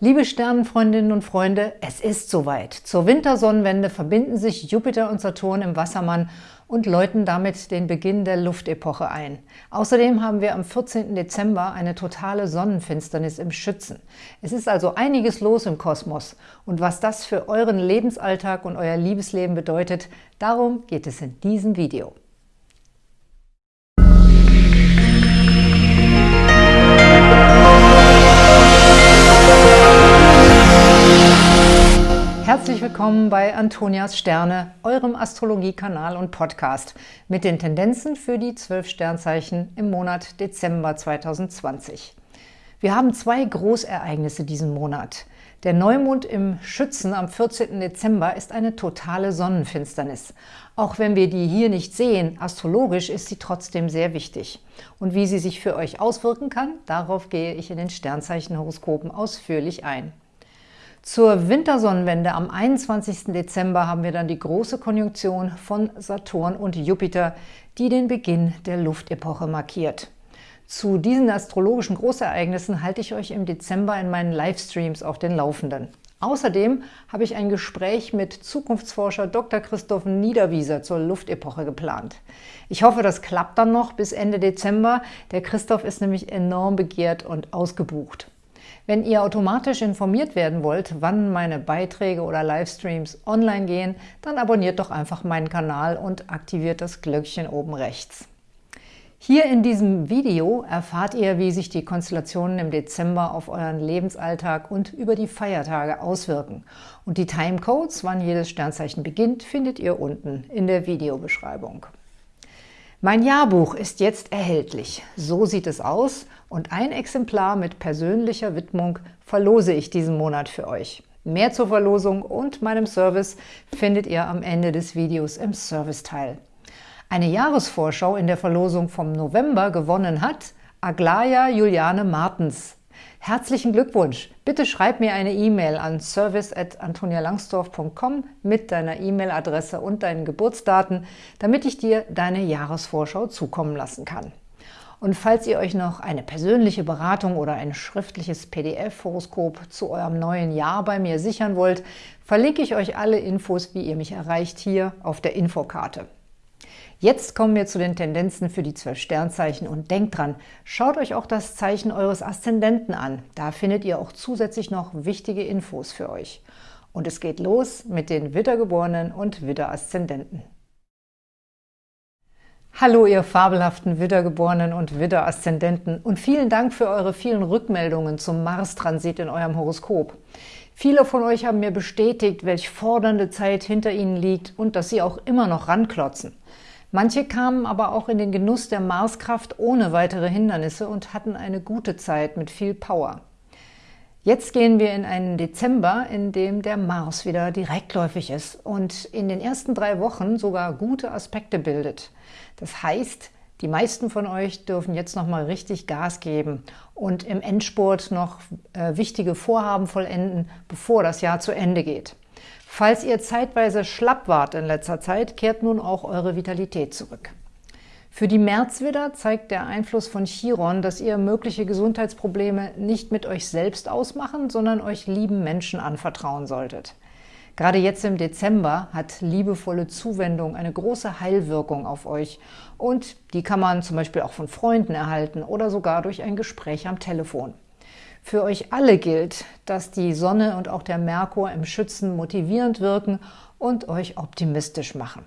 Liebe Sternenfreundinnen und Freunde, es ist soweit. Zur Wintersonnenwende verbinden sich Jupiter und Saturn im Wassermann und läuten damit den Beginn der Luftepoche ein. Außerdem haben wir am 14. Dezember eine totale Sonnenfinsternis im Schützen. Es ist also einiges los im Kosmos. Und was das für euren Lebensalltag und euer Liebesleben bedeutet, darum geht es in diesem Video. Willkommen bei Antonias Sterne, eurem Astrologiekanal und Podcast mit den Tendenzen für die zwölf Sternzeichen im Monat Dezember 2020. Wir haben zwei Großereignisse diesen Monat. Der Neumond im Schützen am 14. Dezember ist eine totale Sonnenfinsternis. Auch wenn wir die hier nicht sehen, astrologisch ist sie trotzdem sehr wichtig. Und wie sie sich für euch auswirken kann, darauf gehe ich in den Sternzeichenhoroskopen ausführlich ein. Zur Wintersonnenwende am 21. Dezember haben wir dann die große Konjunktion von Saturn und Jupiter, die den Beginn der Luftepoche markiert. Zu diesen astrologischen Großereignissen halte ich euch im Dezember in meinen Livestreams auf den Laufenden. Außerdem habe ich ein Gespräch mit Zukunftsforscher Dr. Christoph Niederwieser zur Luftepoche geplant. Ich hoffe, das klappt dann noch bis Ende Dezember. Der Christoph ist nämlich enorm begehrt und ausgebucht. Wenn ihr automatisch informiert werden wollt, wann meine Beiträge oder Livestreams online gehen, dann abonniert doch einfach meinen Kanal und aktiviert das Glöckchen oben rechts. Hier in diesem Video erfahrt ihr, wie sich die Konstellationen im Dezember auf euren Lebensalltag und über die Feiertage auswirken. Und die Timecodes, wann jedes Sternzeichen beginnt, findet ihr unten in der Videobeschreibung. Mein Jahrbuch ist jetzt erhältlich. So sieht es aus und ein Exemplar mit persönlicher Widmung verlose ich diesen Monat für euch. Mehr zur Verlosung und meinem Service findet ihr am Ende des Videos im Serviceteil. Eine Jahresvorschau in der Verlosung vom November gewonnen hat Aglaya Juliane Martens. Herzlichen Glückwunsch! Bitte schreib mir eine E-Mail an service.antonialangsdorf.com mit deiner E-Mail-Adresse und deinen Geburtsdaten, damit ich dir deine Jahresvorschau zukommen lassen kann. Und falls ihr euch noch eine persönliche Beratung oder ein schriftliches PDF-Horoskop zu eurem neuen Jahr bei mir sichern wollt, verlinke ich euch alle Infos, wie ihr mich erreicht, hier auf der Infokarte. Jetzt kommen wir zu den Tendenzen für die zwölf Sternzeichen und denkt dran, schaut euch auch das Zeichen eures Aszendenten an. Da findet ihr auch zusätzlich noch wichtige Infos für euch. Und es geht los mit den Wittergeborenen und Widderaszendenten. Hallo, ihr fabelhaften Widdergeborenen und Widderaszendenten und vielen Dank für eure vielen Rückmeldungen zum Mars-Transit in eurem Horoskop. Viele von euch haben mir bestätigt, welch fordernde Zeit hinter ihnen liegt und dass sie auch immer noch ranklotzen. Manche kamen aber auch in den Genuss der Marskraft ohne weitere Hindernisse und hatten eine gute Zeit mit viel Power. Jetzt gehen wir in einen Dezember, in dem der Mars wieder direktläufig ist und in den ersten drei Wochen sogar gute Aspekte bildet. Das heißt, die meisten von euch dürfen jetzt noch mal richtig Gas geben und im Endspurt noch äh, wichtige Vorhaben vollenden, bevor das Jahr zu Ende geht. Falls ihr zeitweise schlapp wart in letzter Zeit, kehrt nun auch eure Vitalität zurück. Für die Märzwidder zeigt der Einfluss von Chiron, dass ihr mögliche Gesundheitsprobleme nicht mit euch selbst ausmachen, sondern euch lieben Menschen anvertrauen solltet. Gerade jetzt im Dezember hat liebevolle Zuwendung eine große Heilwirkung auf euch und die kann man zum Beispiel auch von Freunden erhalten oder sogar durch ein Gespräch am Telefon. Für euch alle gilt, dass die Sonne und auch der Merkur im Schützen motivierend wirken und euch optimistisch machen.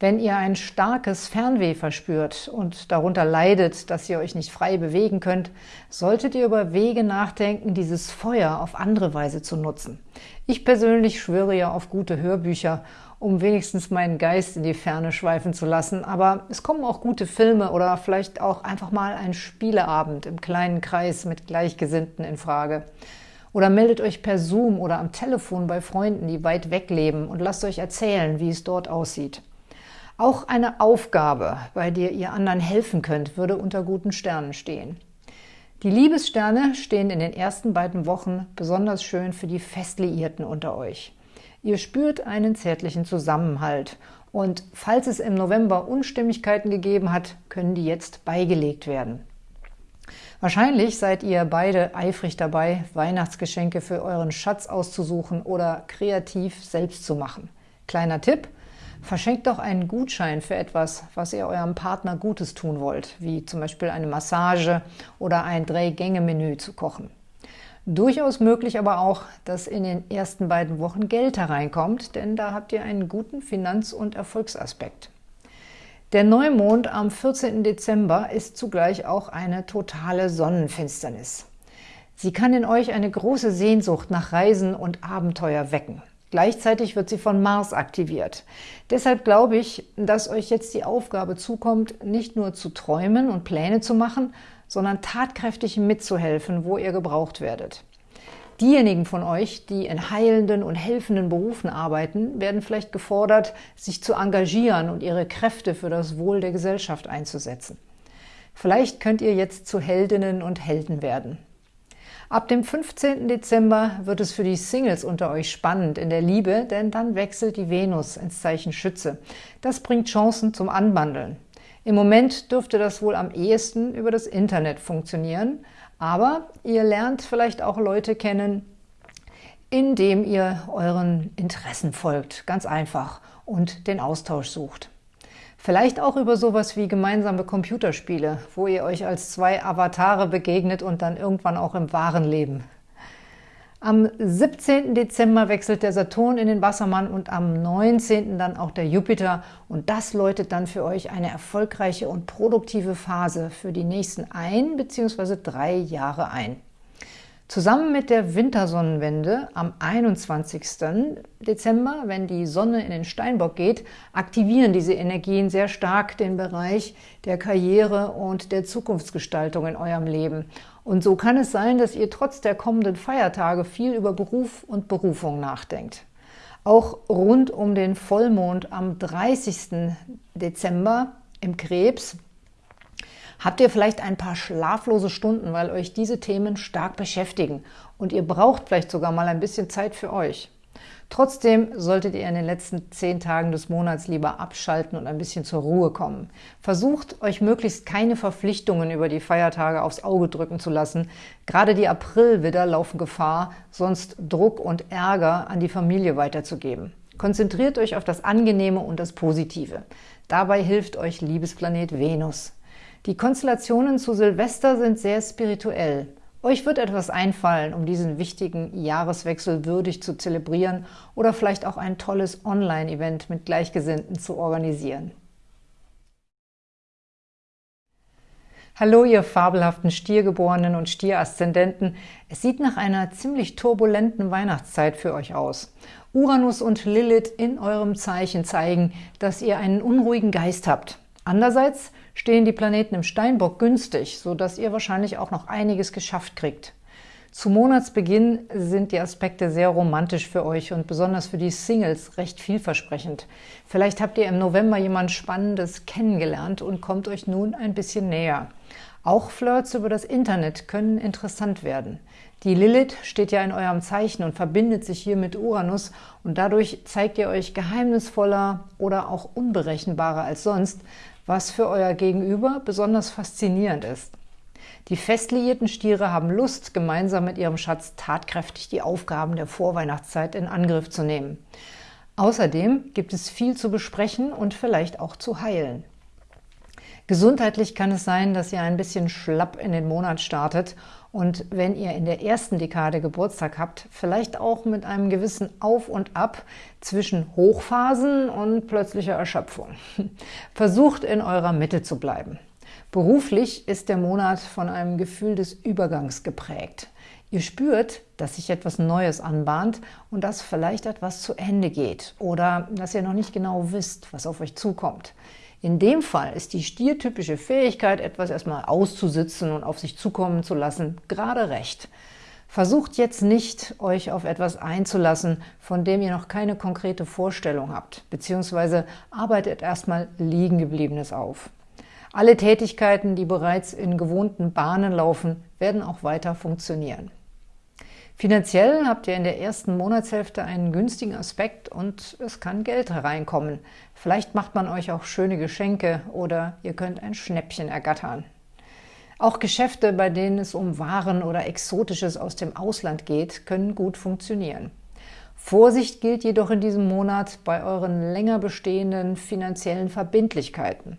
Wenn ihr ein starkes Fernweh verspürt und darunter leidet, dass ihr euch nicht frei bewegen könnt, solltet ihr über Wege nachdenken, dieses Feuer auf andere Weise zu nutzen. Ich persönlich schwöre ja auf gute Hörbücher um wenigstens meinen Geist in die Ferne schweifen zu lassen. Aber es kommen auch gute Filme oder vielleicht auch einfach mal ein Spieleabend im kleinen Kreis mit Gleichgesinnten in Frage. Oder meldet euch per Zoom oder am Telefon bei Freunden, die weit weg leben und lasst euch erzählen, wie es dort aussieht. Auch eine Aufgabe, bei der ihr anderen helfen könnt, würde unter guten Sternen stehen. Die Liebessterne stehen in den ersten beiden Wochen besonders schön für die Festliierten unter euch. Ihr spürt einen zärtlichen Zusammenhalt. Und falls es im November Unstimmigkeiten gegeben hat, können die jetzt beigelegt werden. Wahrscheinlich seid ihr beide eifrig dabei, Weihnachtsgeschenke für euren Schatz auszusuchen oder kreativ selbst zu machen. Kleiner Tipp, verschenkt doch einen Gutschein für etwas, was ihr eurem Partner Gutes tun wollt, wie zum Beispiel eine Massage oder ein Drei-Gänge-Menü zu kochen. Durchaus möglich aber auch, dass in den ersten beiden Wochen Geld hereinkommt, denn da habt ihr einen guten Finanz- und Erfolgsaspekt. Der Neumond am 14. Dezember ist zugleich auch eine totale Sonnenfinsternis. Sie kann in euch eine große Sehnsucht nach Reisen und Abenteuer wecken. Gleichzeitig wird sie von Mars aktiviert. Deshalb glaube ich, dass euch jetzt die Aufgabe zukommt, nicht nur zu träumen und Pläne zu machen, sondern tatkräftig mitzuhelfen, wo ihr gebraucht werdet. Diejenigen von euch, die in heilenden und helfenden Berufen arbeiten, werden vielleicht gefordert, sich zu engagieren und ihre Kräfte für das Wohl der Gesellschaft einzusetzen. Vielleicht könnt ihr jetzt zu Heldinnen und Helden werden. Ab dem 15. Dezember wird es für die Singles unter euch spannend in der Liebe, denn dann wechselt die Venus ins Zeichen Schütze. Das bringt Chancen zum Anbandeln. Im Moment dürfte das wohl am ehesten über das Internet funktionieren, aber ihr lernt vielleicht auch Leute kennen, indem ihr euren Interessen folgt, ganz einfach, und den Austausch sucht. Vielleicht auch über sowas wie gemeinsame Computerspiele, wo ihr euch als zwei Avatare begegnet und dann irgendwann auch im wahren Leben am 17. Dezember wechselt der Saturn in den Wassermann und am 19. dann auch der Jupiter. Und das läutet dann für euch eine erfolgreiche und produktive Phase für die nächsten ein bzw. drei Jahre ein. Zusammen mit der Wintersonnenwende am 21. Dezember, wenn die Sonne in den Steinbock geht, aktivieren diese Energien sehr stark den Bereich der Karriere und der Zukunftsgestaltung in eurem Leben. Und so kann es sein, dass ihr trotz der kommenden Feiertage viel über Beruf und Berufung nachdenkt. Auch rund um den Vollmond am 30. Dezember im Krebs habt ihr vielleicht ein paar schlaflose Stunden, weil euch diese Themen stark beschäftigen und ihr braucht vielleicht sogar mal ein bisschen Zeit für euch. Trotzdem solltet ihr in den letzten zehn Tagen des Monats lieber abschalten und ein bisschen zur Ruhe kommen. Versucht, euch möglichst keine Verpflichtungen über die Feiertage aufs Auge drücken zu lassen. Gerade die Aprilwidder laufen Gefahr, sonst Druck und Ärger an die Familie weiterzugeben. Konzentriert euch auf das Angenehme und das Positive. Dabei hilft euch Liebesplanet Venus. Die Konstellationen zu Silvester sind sehr spirituell. Euch wird etwas einfallen, um diesen wichtigen Jahreswechsel würdig zu zelebrieren oder vielleicht auch ein tolles Online-Event mit Gleichgesinnten zu organisieren. Hallo, ihr fabelhaften Stiergeborenen und Stieraszendenten. Es sieht nach einer ziemlich turbulenten Weihnachtszeit für euch aus. Uranus und Lilith in eurem Zeichen zeigen, dass ihr einen unruhigen Geist habt. Andererseits stehen die Planeten im Steinbock günstig, sodass ihr wahrscheinlich auch noch einiges geschafft kriegt. Zu Monatsbeginn sind die Aspekte sehr romantisch für euch und besonders für die Singles recht vielversprechend. Vielleicht habt ihr im November jemand Spannendes kennengelernt und kommt euch nun ein bisschen näher. Auch Flirts über das Internet können interessant werden. Die Lilith steht ja in eurem Zeichen und verbindet sich hier mit Uranus und dadurch zeigt ihr euch geheimnisvoller oder auch unberechenbarer als sonst, was für euer Gegenüber besonders faszinierend ist. Die festliierten Stiere haben Lust, gemeinsam mit ihrem Schatz tatkräftig die Aufgaben der Vorweihnachtszeit in Angriff zu nehmen. Außerdem gibt es viel zu besprechen und vielleicht auch zu heilen. Gesundheitlich kann es sein, dass ihr ein bisschen schlapp in den Monat startet und wenn ihr in der ersten Dekade Geburtstag habt, vielleicht auch mit einem gewissen Auf und Ab zwischen Hochphasen und plötzlicher Erschöpfung. Versucht in eurer Mitte zu bleiben. Beruflich ist der Monat von einem Gefühl des Übergangs geprägt. Ihr spürt, dass sich etwas Neues anbahnt und dass vielleicht etwas zu Ende geht oder dass ihr noch nicht genau wisst, was auf euch zukommt. In dem Fall ist die stiertypische Fähigkeit, etwas erstmal auszusitzen und auf sich zukommen zu lassen, gerade recht. Versucht jetzt nicht, euch auf etwas einzulassen, von dem ihr noch keine konkrete Vorstellung habt, beziehungsweise arbeitet erstmal Liegengebliebenes auf. Alle Tätigkeiten, die bereits in gewohnten Bahnen laufen, werden auch weiter funktionieren. Finanziell habt ihr in der ersten Monatshälfte einen günstigen Aspekt und es kann Geld hereinkommen. Vielleicht macht man euch auch schöne Geschenke oder ihr könnt ein Schnäppchen ergattern. Auch Geschäfte, bei denen es um Waren oder Exotisches aus dem Ausland geht, können gut funktionieren. Vorsicht gilt jedoch in diesem Monat bei euren länger bestehenden finanziellen Verbindlichkeiten.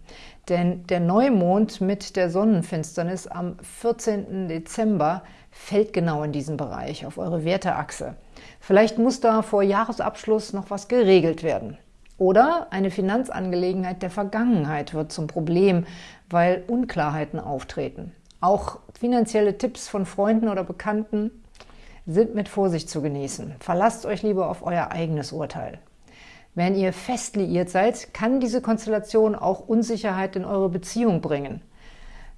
Denn der Neumond mit der Sonnenfinsternis am 14. Dezember fällt genau in diesen Bereich, auf eure Werteachse. Vielleicht muss da vor Jahresabschluss noch was geregelt werden. Oder eine Finanzangelegenheit der Vergangenheit wird zum Problem, weil Unklarheiten auftreten. Auch finanzielle Tipps von Freunden oder Bekannten sind mit Vorsicht zu genießen. Verlasst euch lieber auf euer eigenes Urteil. Wenn ihr fest liiert seid, kann diese Konstellation auch Unsicherheit in eure Beziehung bringen.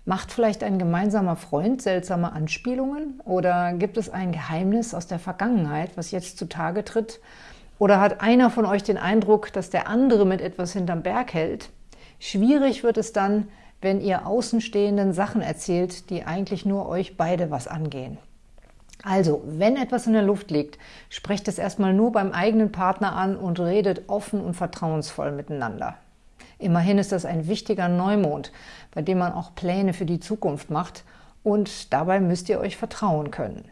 Macht vielleicht ein gemeinsamer Freund seltsame Anspielungen? Oder gibt es ein Geheimnis aus der Vergangenheit, was jetzt zutage tritt? Oder hat einer von euch den Eindruck, dass der andere mit etwas hinterm Berg hält? Schwierig wird es dann, wenn ihr Außenstehenden Sachen erzählt, die eigentlich nur euch beide was angehen. Also, wenn etwas in der Luft liegt, sprecht es erstmal nur beim eigenen Partner an und redet offen und vertrauensvoll miteinander. Immerhin ist das ein wichtiger Neumond, bei dem man auch Pläne für die Zukunft macht und dabei müsst ihr euch vertrauen können.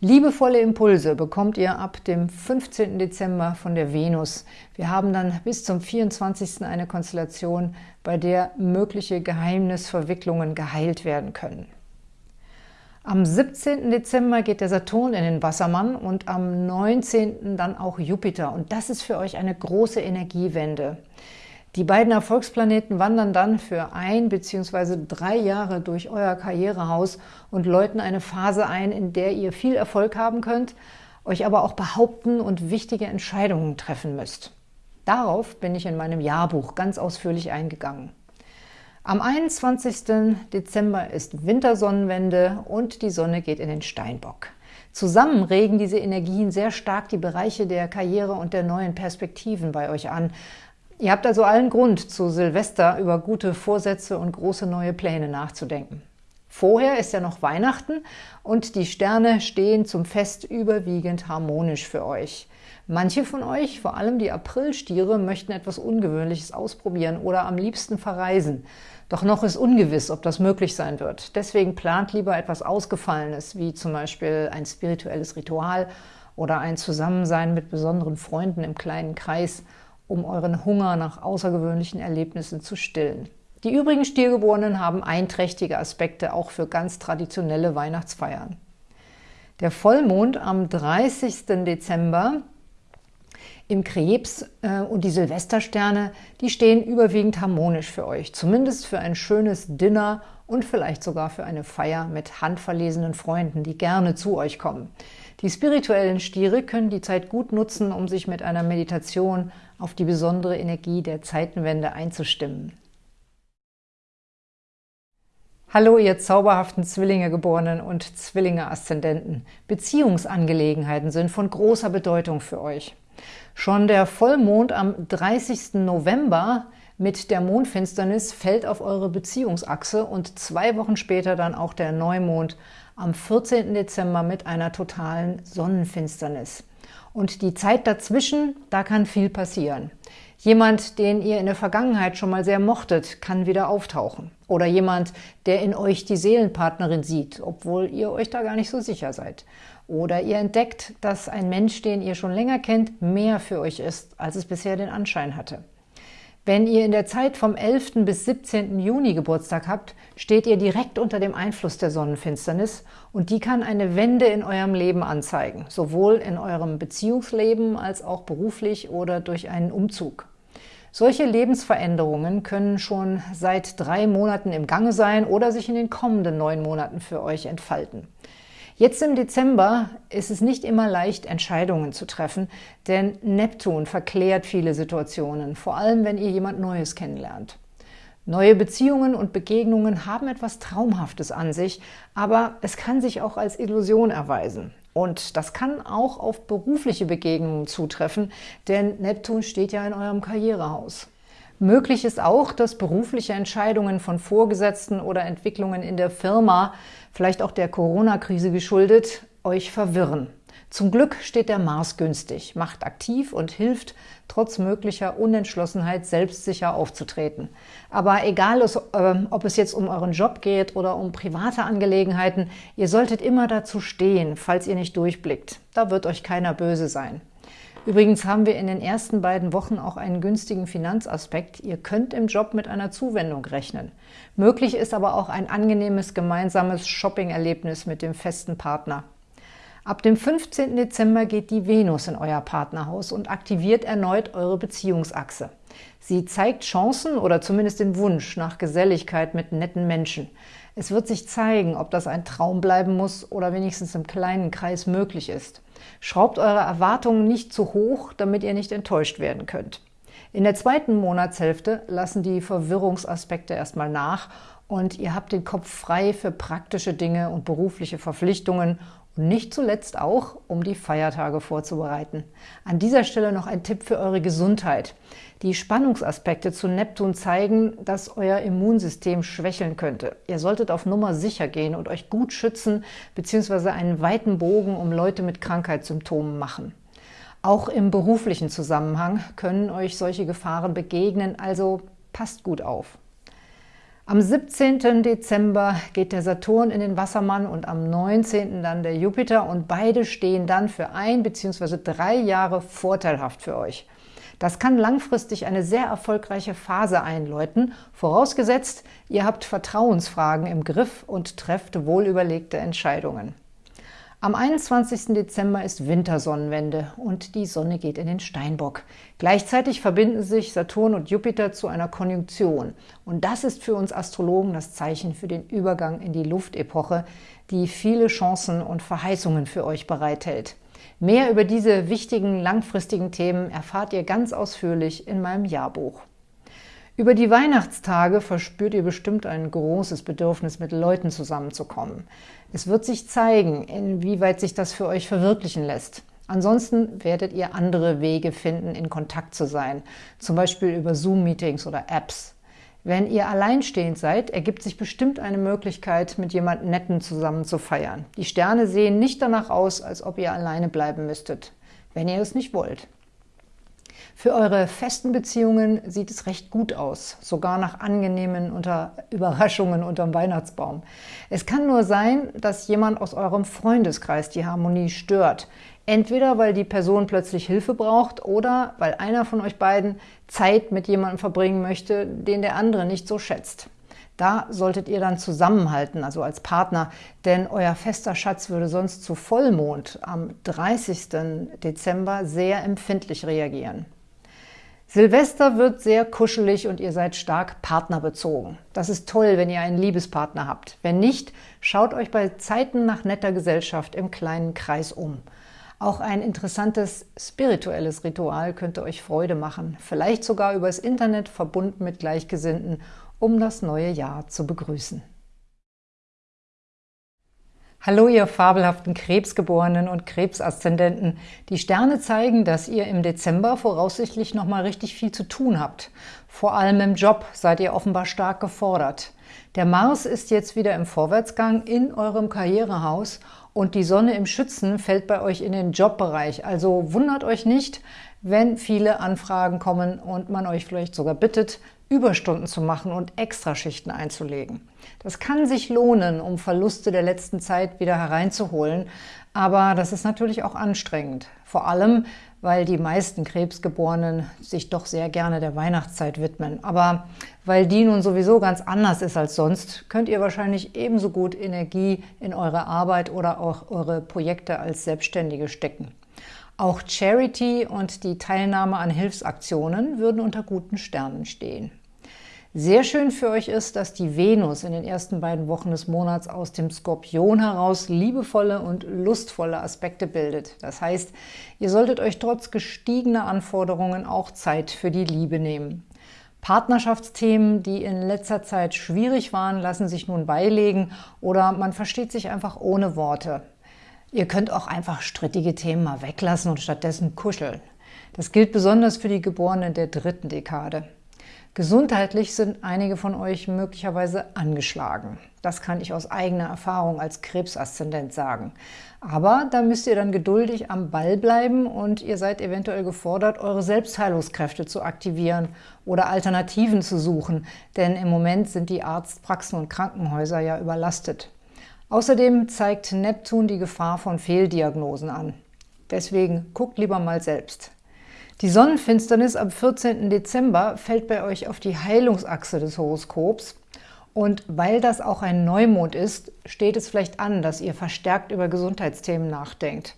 Liebevolle Impulse bekommt ihr ab dem 15. Dezember von der Venus. Wir haben dann bis zum 24. eine Konstellation, bei der mögliche Geheimnisverwicklungen geheilt werden können. Am 17. Dezember geht der Saturn in den Wassermann und am 19. dann auch Jupiter. Und das ist für euch eine große Energiewende. Die beiden Erfolgsplaneten wandern dann für ein bzw. drei Jahre durch euer Karrierehaus und läuten eine Phase ein, in der ihr viel Erfolg haben könnt, euch aber auch behaupten und wichtige Entscheidungen treffen müsst. Darauf bin ich in meinem Jahrbuch ganz ausführlich eingegangen. Am 21. Dezember ist Wintersonnenwende und die Sonne geht in den Steinbock. Zusammen regen diese Energien sehr stark die Bereiche der Karriere und der neuen Perspektiven bei euch an. Ihr habt also allen Grund, zu Silvester über gute Vorsätze und große neue Pläne nachzudenken. Vorher ist ja noch Weihnachten und die Sterne stehen zum Fest überwiegend harmonisch für euch. Manche von euch, vor allem die Aprilstiere, möchten etwas Ungewöhnliches ausprobieren oder am liebsten verreisen. Doch noch ist ungewiss, ob das möglich sein wird. Deswegen plant lieber etwas Ausgefallenes, wie zum Beispiel ein spirituelles Ritual oder ein Zusammensein mit besonderen Freunden im kleinen Kreis, um euren Hunger nach außergewöhnlichen Erlebnissen zu stillen. Die übrigen Stiergeborenen haben einträchtige Aspekte auch für ganz traditionelle Weihnachtsfeiern. Der Vollmond am 30. Dezember im Krebs äh, und die Silvestersterne, die stehen überwiegend harmonisch für euch. Zumindest für ein schönes Dinner und vielleicht sogar für eine Feier mit handverlesenen Freunden, die gerne zu euch kommen. Die spirituellen Stiere können die Zeit gut nutzen, um sich mit einer Meditation auf die besondere Energie der Zeitenwende einzustimmen. Hallo, ihr zauberhaften Zwillinge-Geborenen und Zwillinge-Aszendenten. Beziehungsangelegenheiten sind von großer Bedeutung für euch. Schon der Vollmond am 30. November mit der Mondfinsternis fällt auf eure Beziehungsachse und zwei Wochen später dann auch der Neumond am 14. Dezember mit einer totalen Sonnenfinsternis. Und die Zeit dazwischen, da kann viel passieren. Jemand, den ihr in der Vergangenheit schon mal sehr mochtet, kann wieder auftauchen. Oder jemand, der in euch die Seelenpartnerin sieht, obwohl ihr euch da gar nicht so sicher seid. Oder ihr entdeckt, dass ein Mensch, den ihr schon länger kennt, mehr für euch ist, als es bisher den Anschein hatte. Wenn ihr in der Zeit vom 11. bis 17. Juni Geburtstag habt, steht ihr direkt unter dem Einfluss der Sonnenfinsternis und die kann eine Wende in eurem Leben anzeigen, sowohl in eurem Beziehungsleben als auch beruflich oder durch einen Umzug. Solche Lebensveränderungen können schon seit drei Monaten im Gange sein oder sich in den kommenden neun Monaten für euch entfalten. Jetzt im Dezember ist es nicht immer leicht, Entscheidungen zu treffen, denn Neptun verklärt viele Situationen, vor allem wenn ihr jemand Neues kennenlernt. Neue Beziehungen und Begegnungen haben etwas Traumhaftes an sich, aber es kann sich auch als Illusion erweisen. Und das kann auch auf berufliche Begegnungen zutreffen, denn Neptun steht ja in eurem Karrierehaus. Möglich ist auch, dass berufliche Entscheidungen von Vorgesetzten oder Entwicklungen in der Firma, vielleicht auch der Corona-Krise geschuldet, euch verwirren. Zum Glück steht der Mars günstig, macht aktiv und hilft, trotz möglicher Unentschlossenheit selbstsicher aufzutreten. Aber egal, ähm, ob es jetzt um euren Job geht oder um private Angelegenheiten, ihr solltet immer dazu stehen, falls ihr nicht durchblickt. Da wird euch keiner böse sein. Übrigens haben wir in den ersten beiden Wochen auch einen günstigen Finanzaspekt. Ihr könnt im Job mit einer Zuwendung rechnen. Möglich ist aber auch ein angenehmes gemeinsames Shopping-Erlebnis mit dem festen Partner. Ab dem 15. Dezember geht die Venus in euer Partnerhaus und aktiviert erneut eure Beziehungsachse. Sie zeigt Chancen oder zumindest den Wunsch nach Geselligkeit mit netten Menschen. Es wird sich zeigen, ob das ein Traum bleiben muss oder wenigstens im kleinen Kreis möglich ist. Schraubt eure Erwartungen nicht zu hoch, damit ihr nicht enttäuscht werden könnt. In der zweiten Monatshälfte lassen die Verwirrungsaspekte erstmal nach und ihr habt den Kopf frei für praktische Dinge und berufliche Verpflichtungen und nicht zuletzt auch, um die Feiertage vorzubereiten. An dieser Stelle noch ein Tipp für eure Gesundheit. Die Spannungsaspekte zu Neptun zeigen, dass euer Immunsystem schwächeln könnte. Ihr solltet auf Nummer sicher gehen und euch gut schützen bzw. einen weiten Bogen um Leute mit Krankheitssymptomen machen. Auch im beruflichen Zusammenhang können euch solche Gefahren begegnen, also passt gut auf. Am 17. Dezember geht der Saturn in den Wassermann und am 19. dann der Jupiter und beide stehen dann für ein bzw. drei Jahre vorteilhaft für euch. Das kann langfristig eine sehr erfolgreiche Phase einläuten, vorausgesetzt, ihr habt Vertrauensfragen im Griff und trefft wohlüberlegte Entscheidungen. Am 21. Dezember ist Wintersonnenwende und die Sonne geht in den Steinbock. Gleichzeitig verbinden sich Saturn und Jupiter zu einer Konjunktion. Und das ist für uns Astrologen das Zeichen für den Übergang in die Luftepoche, die viele Chancen und Verheißungen für euch bereithält. Mehr über diese wichtigen langfristigen Themen erfahrt ihr ganz ausführlich in meinem Jahrbuch. Über die Weihnachtstage verspürt ihr bestimmt ein großes Bedürfnis, mit Leuten zusammenzukommen. Es wird sich zeigen, inwieweit sich das für euch verwirklichen lässt. Ansonsten werdet ihr andere Wege finden, in Kontakt zu sein, zum Beispiel über Zoom-Meetings oder Apps. Wenn ihr alleinstehend seid, ergibt sich bestimmt eine Möglichkeit, mit jemand Netten zusammen zu feiern. Die Sterne sehen nicht danach aus, als ob ihr alleine bleiben müsstet, wenn ihr es nicht wollt. Für eure festen Beziehungen sieht es recht gut aus, sogar nach angenehmen unter Überraschungen unterm Weihnachtsbaum. Es kann nur sein, dass jemand aus eurem Freundeskreis die Harmonie stört. Entweder, weil die Person plötzlich Hilfe braucht oder weil einer von euch beiden Zeit mit jemandem verbringen möchte, den der andere nicht so schätzt. Da solltet ihr dann zusammenhalten, also als Partner, denn euer fester Schatz würde sonst zu Vollmond am 30. Dezember sehr empfindlich reagieren. Silvester wird sehr kuschelig und ihr seid stark partnerbezogen. Das ist toll, wenn ihr einen Liebespartner habt. Wenn nicht, schaut euch bei Zeiten nach netter Gesellschaft im kleinen Kreis um. Auch ein interessantes spirituelles Ritual könnte euch Freude machen, vielleicht sogar übers Internet verbunden mit Gleichgesinnten, um das neue Jahr zu begrüßen. Hallo, ihr fabelhaften Krebsgeborenen und Krebsaszendenten. Die Sterne zeigen, dass ihr im Dezember voraussichtlich nochmal richtig viel zu tun habt. Vor allem im Job seid ihr offenbar stark gefordert. Der Mars ist jetzt wieder im Vorwärtsgang in eurem Karrierehaus und die Sonne im Schützen fällt bei euch in den Jobbereich. Also wundert euch nicht, wenn viele Anfragen kommen und man euch vielleicht sogar bittet, Überstunden zu machen und Extraschichten einzulegen. Das kann sich lohnen, um Verluste der letzten Zeit wieder hereinzuholen, aber das ist natürlich auch anstrengend. Vor allem, weil die meisten Krebsgeborenen sich doch sehr gerne der Weihnachtszeit widmen. Aber weil die nun sowieso ganz anders ist als sonst, könnt ihr wahrscheinlich ebenso gut Energie in eure Arbeit oder auch eure Projekte als Selbstständige stecken. Auch Charity und die Teilnahme an Hilfsaktionen würden unter guten Sternen stehen. Sehr schön für euch ist, dass die Venus in den ersten beiden Wochen des Monats aus dem Skorpion heraus liebevolle und lustvolle Aspekte bildet. Das heißt, ihr solltet euch trotz gestiegener Anforderungen auch Zeit für die Liebe nehmen. Partnerschaftsthemen, die in letzter Zeit schwierig waren, lassen sich nun beilegen oder man versteht sich einfach ohne Worte. Ihr könnt auch einfach strittige Themen mal weglassen und stattdessen kuscheln. Das gilt besonders für die Geborenen der dritten Dekade. Gesundheitlich sind einige von euch möglicherweise angeschlagen. Das kann ich aus eigener Erfahrung als Krebsaszendent sagen. Aber da müsst ihr dann geduldig am Ball bleiben und ihr seid eventuell gefordert, eure Selbstheilungskräfte zu aktivieren oder Alternativen zu suchen, denn im Moment sind die Arztpraxen und Krankenhäuser ja überlastet. Außerdem zeigt Neptun die Gefahr von Fehldiagnosen an. Deswegen guckt lieber mal selbst. Die Sonnenfinsternis am 14. Dezember fällt bei euch auf die Heilungsachse des Horoskops und weil das auch ein Neumond ist, steht es vielleicht an, dass ihr verstärkt über Gesundheitsthemen nachdenkt.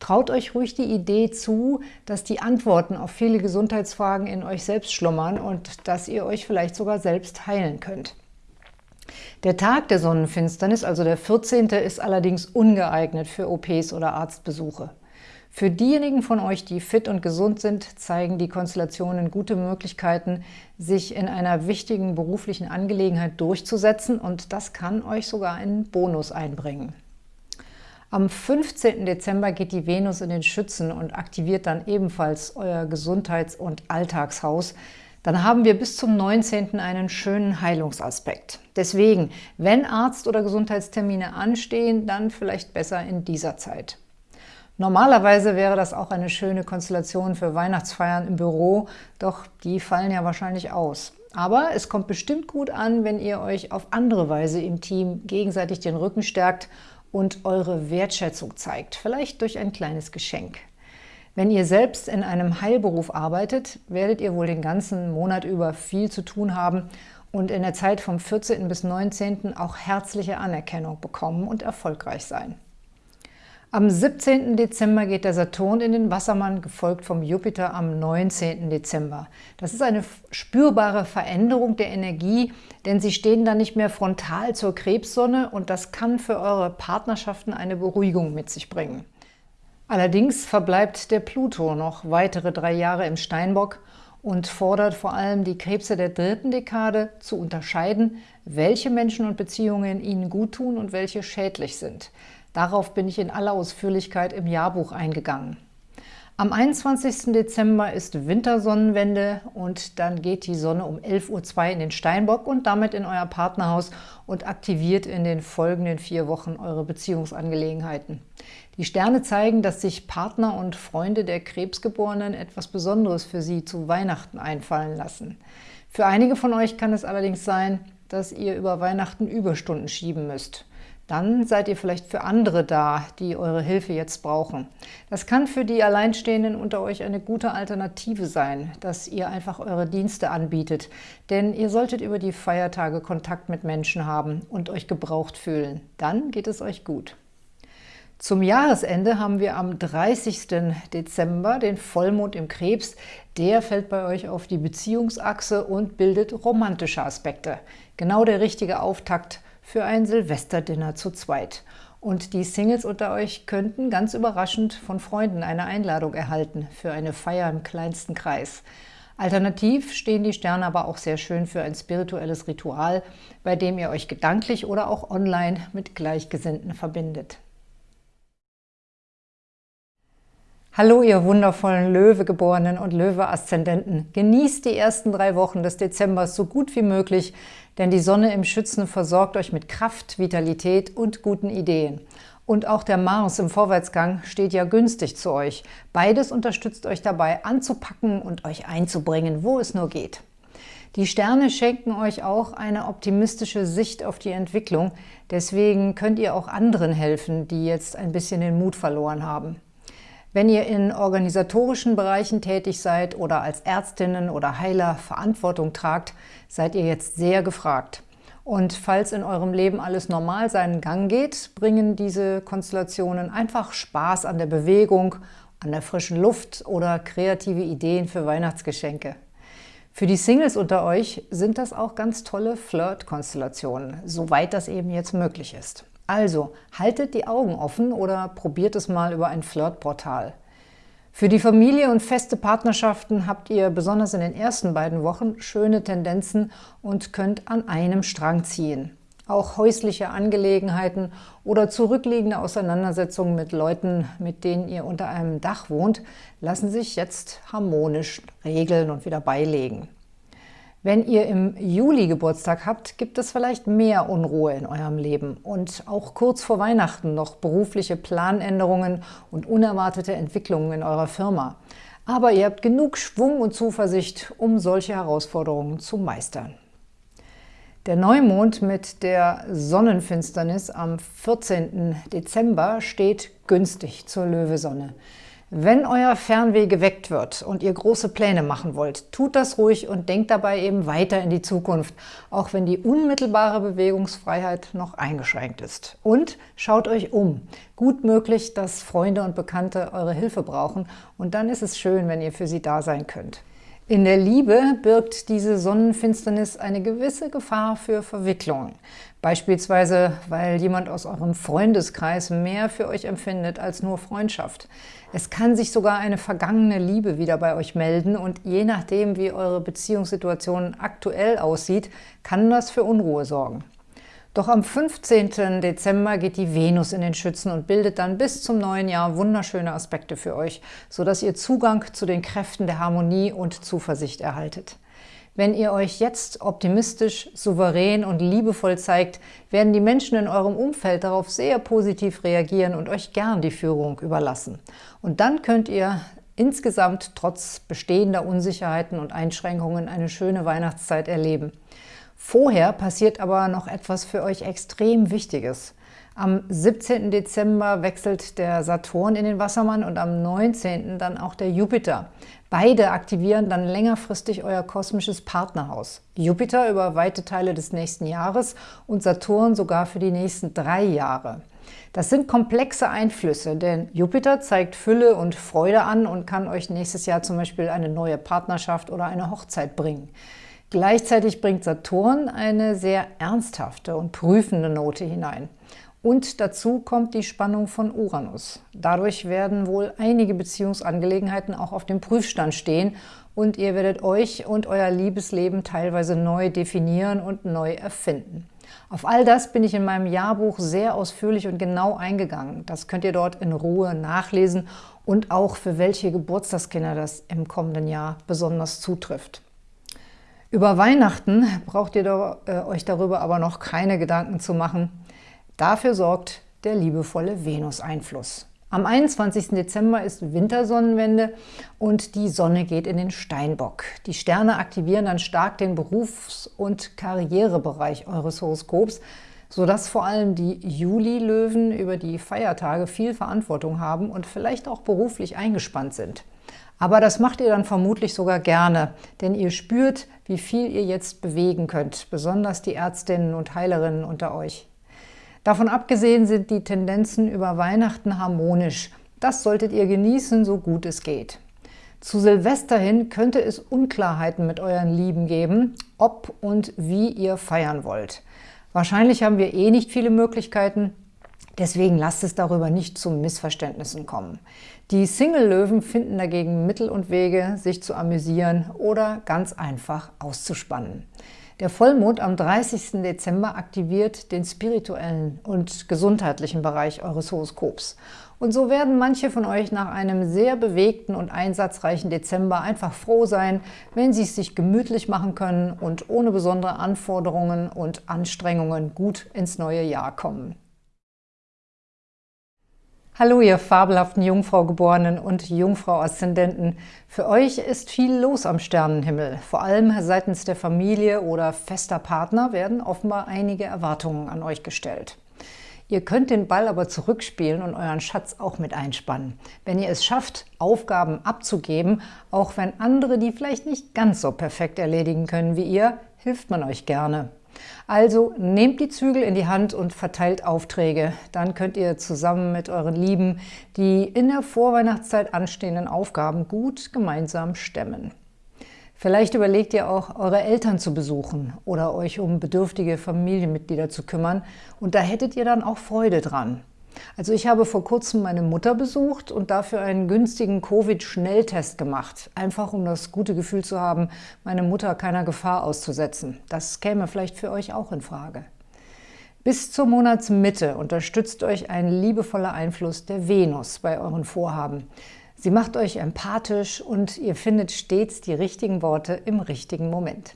Traut euch ruhig die Idee zu, dass die Antworten auf viele Gesundheitsfragen in euch selbst schlummern und dass ihr euch vielleicht sogar selbst heilen könnt. Der Tag der Sonnenfinsternis, also der 14., ist allerdings ungeeignet für OPs oder Arztbesuche. Für diejenigen von euch, die fit und gesund sind, zeigen die Konstellationen gute Möglichkeiten, sich in einer wichtigen beruflichen Angelegenheit durchzusetzen und das kann euch sogar einen Bonus einbringen. Am 15. Dezember geht die Venus in den Schützen und aktiviert dann ebenfalls euer Gesundheits- und Alltagshaus. Dann haben wir bis zum 19. einen schönen Heilungsaspekt. Deswegen, wenn Arzt- oder Gesundheitstermine anstehen, dann vielleicht besser in dieser Zeit. Normalerweise wäre das auch eine schöne Konstellation für Weihnachtsfeiern im Büro, doch die fallen ja wahrscheinlich aus. Aber es kommt bestimmt gut an, wenn ihr euch auf andere Weise im Team gegenseitig den Rücken stärkt und eure Wertschätzung zeigt, vielleicht durch ein kleines Geschenk. Wenn ihr selbst in einem Heilberuf arbeitet, werdet ihr wohl den ganzen Monat über viel zu tun haben und in der Zeit vom 14. bis 19. auch herzliche Anerkennung bekommen und erfolgreich sein. Am 17. Dezember geht der Saturn in den Wassermann, gefolgt vom Jupiter am 19. Dezember. Das ist eine spürbare Veränderung der Energie, denn sie stehen dann nicht mehr frontal zur Krebssonne und das kann für eure Partnerschaften eine Beruhigung mit sich bringen. Allerdings verbleibt der Pluto noch weitere drei Jahre im Steinbock und fordert vor allem die Krebse der dritten Dekade zu unterscheiden, welche Menschen und Beziehungen ihnen guttun und welche schädlich sind. Darauf bin ich in aller Ausführlichkeit im Jahrbuch eingegangen. Am 21. Dezember ist Wintersonnenwende und dann geht die Sonne um 11.02 Uhr in den Steinbock und damit in euer Partnerhaus und aktiviert in den folgenden vier Wochen eure Beziehungsangelegenheiten. Die Sterne zeigen, dass sich Partner und Freunde der Krebsgeborenen etwas Besonderes für sie zu Weihnachten einfallen lassen. Für einige von euch kann es allerdings sein, dass ihr über Weihnachten Überstunden schieben müsst dann seid ihr vielleicht für andere da, die eure Hilfe jetzt brauchen. Das kann für die Alleinstehenden unter euch eine gute Alternative sein, dass ihr einfach eure Dienste anbietet, denn ihr solltet über die Feiertage Kontakt mit Menschen haben und euch gebraucht fühlen. Dann geht es euch gut. Zum Jahresende haben wir am 30. Dezember den Vollmond im Krebs. Der fällt bei euch auf die Beziehungsachse und bildet romantische Aspekte. Genau der richtige Auftakt für ein Silvesterdinner zu zweit. Und die Singles unter euch könnten ganz überraschend von Freunden eine Einladung erhalten für eine Feier im kleinsten Kreis. Alternativ stehen die Sterne aber auch sehr schön für ein spirituelles Ritual, bei dem ihr euch gedanklich oder auch online mit Gleichgesinnten verbindet. Hallo, ihr wundervollen Löwegeborenen und Löwe-Aszendenten. Genießt die ersten drei Wochen des Dezembers so gut wie möglich, denn die Sonne im Schützen versorgt euch mit Kraft, Vitalität und guten Ideen. Und auch der Mars im Vorwärtsgang steht ja günstig zu euch. Beides unterstützt euch dabei, anzupacken und euch einzubringen, wo es nur geht. Die Sterne schenken euch auch eine optimistische Sicht auf die Entwicklung. Deswegen könnt ihr auch anderen helfen, die jetzt ein bisschen den Mut verloren haben. Wenn ihr in organisatorischen Bereichen tätig seid oder als Ärztinnen oder Heiler Verantwortung tragt, seid ihr jetzt sehr gefragt. Und falls in eurem Leben alles normal seinen Gang geht, bringen diese Konstellationen einfach Spaß an der Bewegung, an der frischen Luft oder kreative Ideen für Weihnachtsgeschenke. Für die Singles unter euch sind das auch ganz tolle Flirt-Konstellationen, soweit das eben jetzt möglich ist. Also, haltet die Augen offen oder probiert es mal über ein Flirtportal. Für die Familie und feste Partnerschaften habt ihr besonders in den ersten beiden Wochen schöne Tendenzen und könnt an einem Strang ziehen. Auch häusliche Angelegenheiten oder zurückliegende Auseinandersetzungen mit Leuten, mit denen ihr unter einem Dach wohnt, lassen sich jetzt harmonisch regeln und wieder beilegen. Wenn ihr im Juli Geburtstag habt, gibt es vielleicht mehr Unruhe in eurem Leben und auch kurz vor Weihnachten noch berufliche Planänderungen und unerwartete Entwicklungen in eurer Firma. Aber ihr habt genug Schwung und Zuversicht, um solche Herausforderungen zu meistern. Der Neumond mit der Sonnenfinsternis am 14. Dezember steht günstig zur Löwesonne. Wenn euer Fernweh geweckt wird und ihr große Pläne machen wollt, tut das ruhig und denkt dabei eben weiter in die Zukunft, auch wenn die unmittelbare Bewegungsfreiheit noch eingeschränkt ist. Und schaut euch um. Gut möglich, dass Freunde und Bekannte eure Hilfe brauchen und dann ist es schön, wenn ihr für sie da sein könnt. In der Liebe birgt diese Sonnenfinsternis eine gewisse Gefahr für Verwicklungen. Beispielsweise, weil jemand aus eurem Freundeskreis mehr für euch empfindet als nur Freundschaft. Es kann sich sogar eine vergangene Liebe wieder bei euch melden und je nachdem, wie eure Beziehungssituation aktuell aussieht, kann das für Unruhe sorgen. Doch am 15. Dezember geht die Venus in den Schützen und bildet dann bis zum neuen Jahr wunderschöne Aspekte für euch, sodass ihr Zugang zu den Kräften der Harmonie und Zuversicht erhaltet. Wenn ihr euch jetzt optimistisch, souverän und liebevoll zeigt, werden die Menschen in eurem Umfeld darauf sehr positiv reagieren und euch gern die Führung überlassen. Und dann könnt ihr insgesamt trotz bestehender Unsicherheiten und Einschränkungen eine schöne Weihnachtszeit erleben. Vorher passiert aber noch etwas für euch extrem Wichtiges. Am 17. Dezember wechselt der Saturn in den Wassermann und am 19. dann auch der Jupiter. Beide aktivieren dann längerfristig euer kosmisches Partnerhaus. Jupiter über weite Teile des nächsten Jahres und Saturn sogar für die nächsten drei Jahre. Das sind komplexe Einflüsse, denn Jupiter zeigt Fülle und Freude an und kann euch nächstes Jahr zum Beispiel eine neue Partnerschaft oder eine Hochzeit bringen. Gleichzeitig bringt Saturn eine sehr ernsthafte und prüfende Note hinein. Und dazu kommt die Spannung von Uranus. Dadurch werden wohl einige Beziehungsangelegenheiten auch auf dem Prüfstand stehen und ihr werdet euch und euer Liebesleben teilweise neu definieren und neu erfinden. Auf all das bin ich in meinem Jahrbuch sehr ausführlich und genau eingegangen. Das könnt ihr dort in Ruhe nachlesen und auch für welche Geburtstagskinder das im kommenden Jahr besonders zutrifft. Über Weihnachten braucht ihr äh, euch darüber aber noch keine Gedanken zu machen. Dafür sorgt der liebevolle Venus-Einfluss. Am 21. Dezember ist Wintersonnenwende und die Sonne geht in den Steinbock. Die Sterne aktivieren dann stark den Berufs- und Karrierebereich eures Horoskops, sodass vor allem die Juli-Löwen über die Feiertage viel Verantwortung haben und vielleicht auch beruflich eingespannt sind. Aber das macht ihr dann vermutlich sogar gerne, denn ihr spürt, wie viel ihr jetzt bewegen könnt, besonders die Ärztinnen und Heilerinnen unter euch. Davon abgesehen sind die Tendenzen über Weihnachten harmonisch. Das solltet ihr genießen, so gut es geht. Zu Silvester hin könnte es Unklarheiten mit euren Lieben geben, ob und wie ihr feiern wollt. Wahrscheinlich haben wir eh nicht viele Möglichkeiten, deswegen lasst es darüber nicht zu Missverständnissen kommen. Die Single-Löwen finden dagegen Mittel und Wege, sich zu amüsieren oder ganz einfach auszuspannen. Der Vollmond am 30. Dezember aktiviert den spirituellen und gesundheitlichen Bereich eures Horoskops. Und so werden manche von euch nach einem sehr bewegten und einsatzreichen Dezember einfach froh sein, wenn sie es sich gemütlich machen können und ohne besondere Anforderungen und Anstrengungen gut ins neue Jahr kommen. Hallo, ihr fabelhaften Jungfrau-Geborenen und Jungfrau-Aszendenten. Für euch ist viel los am Sternenhimmel. Vor allem seitens der Familie oder fester Partner werden offenbar einige Erwartungen an euch gestellt. Ihr könnt den Ball aber zurückspielen und euren Schatz auch mit einspannen. Wenn ihr es schafft, Aufgaben abzugeben, auch wenn andere die vielleicht nicht ganz so perfekt erledigen können wie ihr, hilft man euch gerne. Also nehmt die Zügel in die Hand und verteilt Aufträge. Dann könnt ihr zusammen mit euren Lieben die in der Vorweihnachtszeit anstehenden Aufgaben gut gemeinsam stemmen. Vielleicht überlegt ihr auch, eure Eltern zu besuchen oder euch um bedürftige Familienmitglieder zu kümmern und da hättet ihr dann auch Freude dran. Also ich habe vor kurzem meine Mutter besucht und dafür einen günstigen Covid-Schnelltest gemacht. Einfach um das gute Gefühl zu haben, meine Mutter keiner Gefahr auszusetzen. Das käme vielleicht für euch auch in Frage. Bis zur Monatsmitte unterstützt euch ein liebevoller Einfluss der Venus bei euren Vorhaben. Sie macht euch empathisch und ihr findet stets die richtigen Worte im richtigen Moment.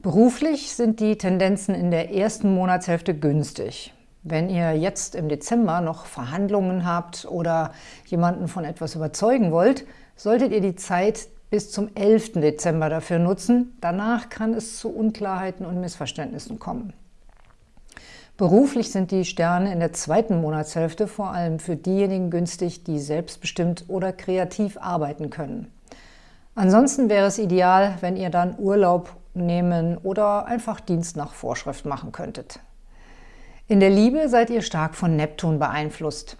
Beruflich sind die Tendenzen in der ersten Monatshälfte günstig. Wenn ihr jetzt im Dezember noch Verhandlungen habt oder jemanden von etwas überzeugen wollt, solltet ihr die Zeit bis zum 11. Dezember dafür nutzen. Danach kann es zu Unklarheiten und Missverständnissen kommen. Beruflich sind die Sterne in der zweiten Monatshälfte vor allem für diejenigen günstig, die selbstbestimmt oder kreativ arbeiten können. Ansonsten wäre es ideal, wenn ihr dann Urlaub nehmen oder einfach Dienst nach Vorschrift machen könntet. In der Liebe seid ihr stark von Neptun beeinflusst.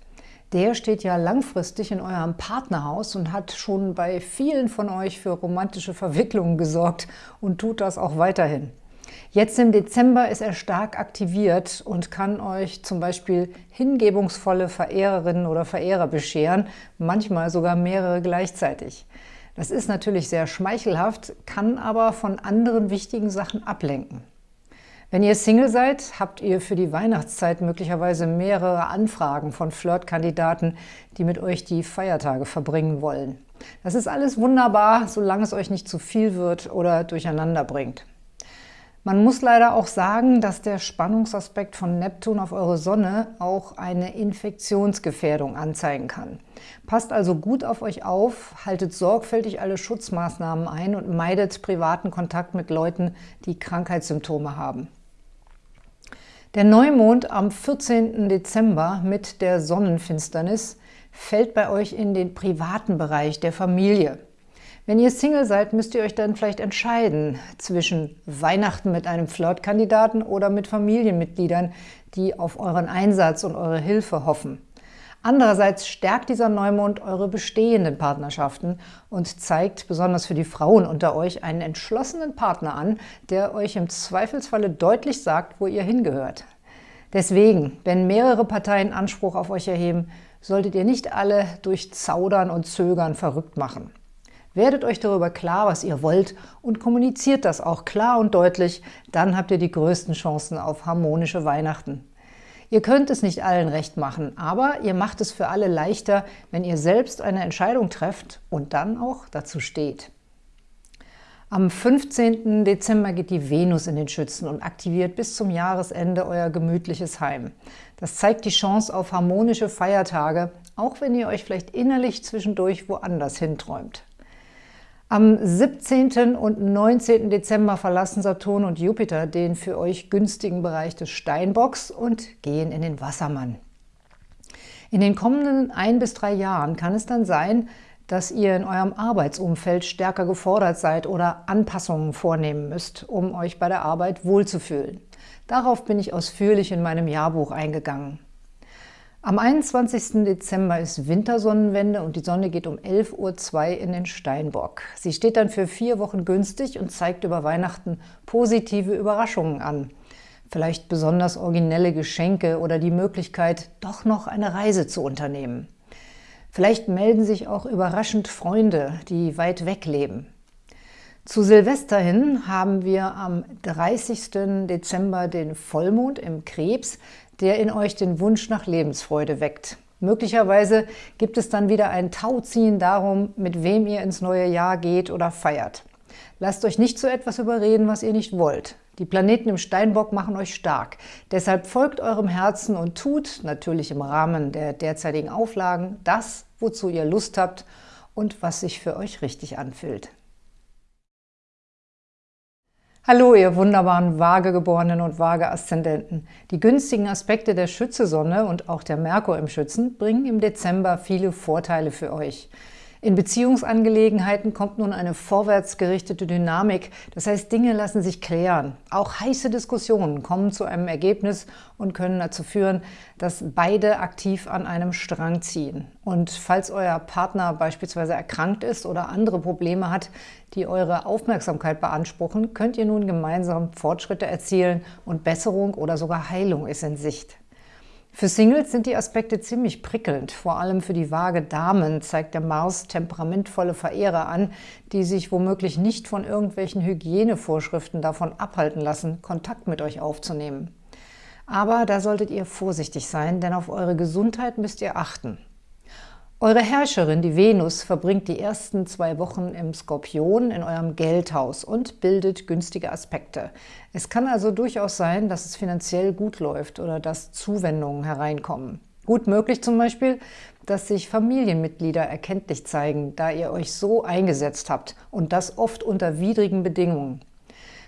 Der steht ja langfristig in eurem Partnerhaus und hat schon bei vielen von euch für romantische Verwicklungen gesorgt und tut das auch weiterhin. Jetzt im Dezember ist er stark aktiviert und kann euch zum Beispiel hingebungsvolle Verehrerinnen oder Verehrer bescheren, manchmal sogar mehrere gleichzeitig. Das ist natürlich sehr schmeichelhaft, kann aber von anderen wichtigen Sachen ablenken. Wenn ihr Single seid, habt ihr für die Weihnachtszeit möglicherweise mehrere Anfragen von Flirtkandidaten, die mit euch die Feiertage verbringen wollen. Das ist alles wunderbar, solange es euch nicht zu viel wird oder durcheinander bringt. Man muss leider auch sagen, dass der Spannungsaspekt von Neptun auf eure Sonne auch eine Infektionsgefährdung anzeigen kann. Passt also gut auf euch auf, haltet sorgfältig alle Schutzmaßnahmen ein und meidet privaten Kontakt mit Leuten, die Krankheitssymptome haben. Der Neumond am 14. Dezember mit der Sonnenfinsternis fällt bei euch in den privaten Bereich der Familie. Wenn ihr Single seid, müsst ihr euch dann vielleicht entscheiden zwischen Weihnachten mit einem Flirtkandidaten oder mit Familienmitgliedern, die auf euren Einsatz und eure Hilfe hoffen. Andererseits stärkt dieser Neumond eure bestehenden Partnerschaften und zeigt besonders für die Frauen unter euch einen entschlossenen Partner an, der euch im Zweifelsfalle deutlich sagt, wo ihr hingehört. Deswegen, wenn mehrere Parteien Anspruch auf euch erheben, solltet ihr nicht alle durch Zaudern und Zögern verrückt machen. Werdet euch darüber klar, was ihr wollt und kommuniziert das auch klar und deutlich, dann habt ihr die größten Chancen auf harmonische Weihnachten. Ihr könnt es nicht allen recht machen, aber ihr macht es für alle leichter, wenn ihr selbst eine Entscheidung trefft und dann auch dazu steht. Am 15. Dezember geht die Venus in den Schützen und aktiviert bis zum Jahresende euer gemütliches Heim. Das zeigt die Chance auf harmonische Feiertage, auch wenn ihr euch vielleicht innerlich zwischendurch woanders hinträumt. Am 17. und 19. Dezember verlassen Saturn und Jupiter den für euch günstigen Bereich des Steinbocks und gehen in den Wassermann. In den kommenden ein bis drei Jahren kann es dann sein, dass ihr in eurem Arbeitsumfeld stärker gefordert seid oder Anpassungen vornehmen müsst, um euch bei der Arbeit wohlzufühlen. Darauf bin ich ausführlich in meinem Jahrbuch eingegangen. Am 21. Dezember ist Wintersonnenwende und die Sonne geht um 11.02 Uhr in den Steinbock. Sie steht dann für vier Wochen günstig und zeigt über Weihnachten positive Überraschungen an. Vielleicht besonders originelle Geschenke oder die Möglichkeit, doch noch eine Reise zu unternehmen. Vielleicht melden sich auch überraschend Freunde, die weit weg leben. Zu Silvester hin haben wir am 30. Dezember den Vollmond im Krebs, der in euch den Wunsch nach Lebensfreude weckt. Möglicherweise gibt es dann wieder ein Tauziehen darum, mit wem ihr ins neue Jahr geht oder feiert. Lasst euch nicht zu etwas überreden, was ihr nicht wollt. Die Planeten im Steinbock machen euch stark. Deshalb folgt eurem Herzen und tut, natürlich im Rahmen der derzeitigen Auflagen, das, wozu ihr Lust habt und was sich für euch richtig anfühlt. Hallo, ihr wunderbaren Waagegeborenen und Waage-Aszendenten. Die günstigen Aspekte der Schütze-Sonne und auch der Merkur im Schützen bringen im Dezember viele Vorteile für euch. In Beziehungsangelegenheiten kommt nun eine vorwärtsgerichtete Dynamik, das heißt, Dinge lassen sich klären. Auch heiße Diskussionen kommen zu einem Ergebnis und können dazu führen, dass beide aktiv an einem Strang ziehen. Und falls euer Partner beispielsweise erkrankt ist oder andere Probleme hat, die eure Aufmerksamkeit beanspruchen, könnt ihr nun gemeinsam Fortschritte erzielen und Besserung oder sogar Heilung ist in Sicht. Für Singles sind die Aspekte ziemlich prickelnd. Vor allem für die vage Damen zeigt der Mars temperamentvolle Verehrer an, die sich womöglich nicht von irgendwelchen Hygienevorschriften davon abhalten lassen, Kontakt mit euch aufzunehmen. Aber da solltet ihr vorsichtig sein, denn auf eure Gesundheit müsst ihr achten. Eure Herrscherin, die Venus, verbringt die ersten zwei Wochen im Skorpion in eurem Geldhaus und bildet günstige Aspekte. Es kann also durchaus sein, dass es finanziell gut läuft oder dass Zuwendungen hereinkommen. Gut möglich zum Beispiel, dass sich Familienmitglieder erkenntlich zeigen, da ihr euch so eingesetzt habt und das oft unter widrigen Bedingungen.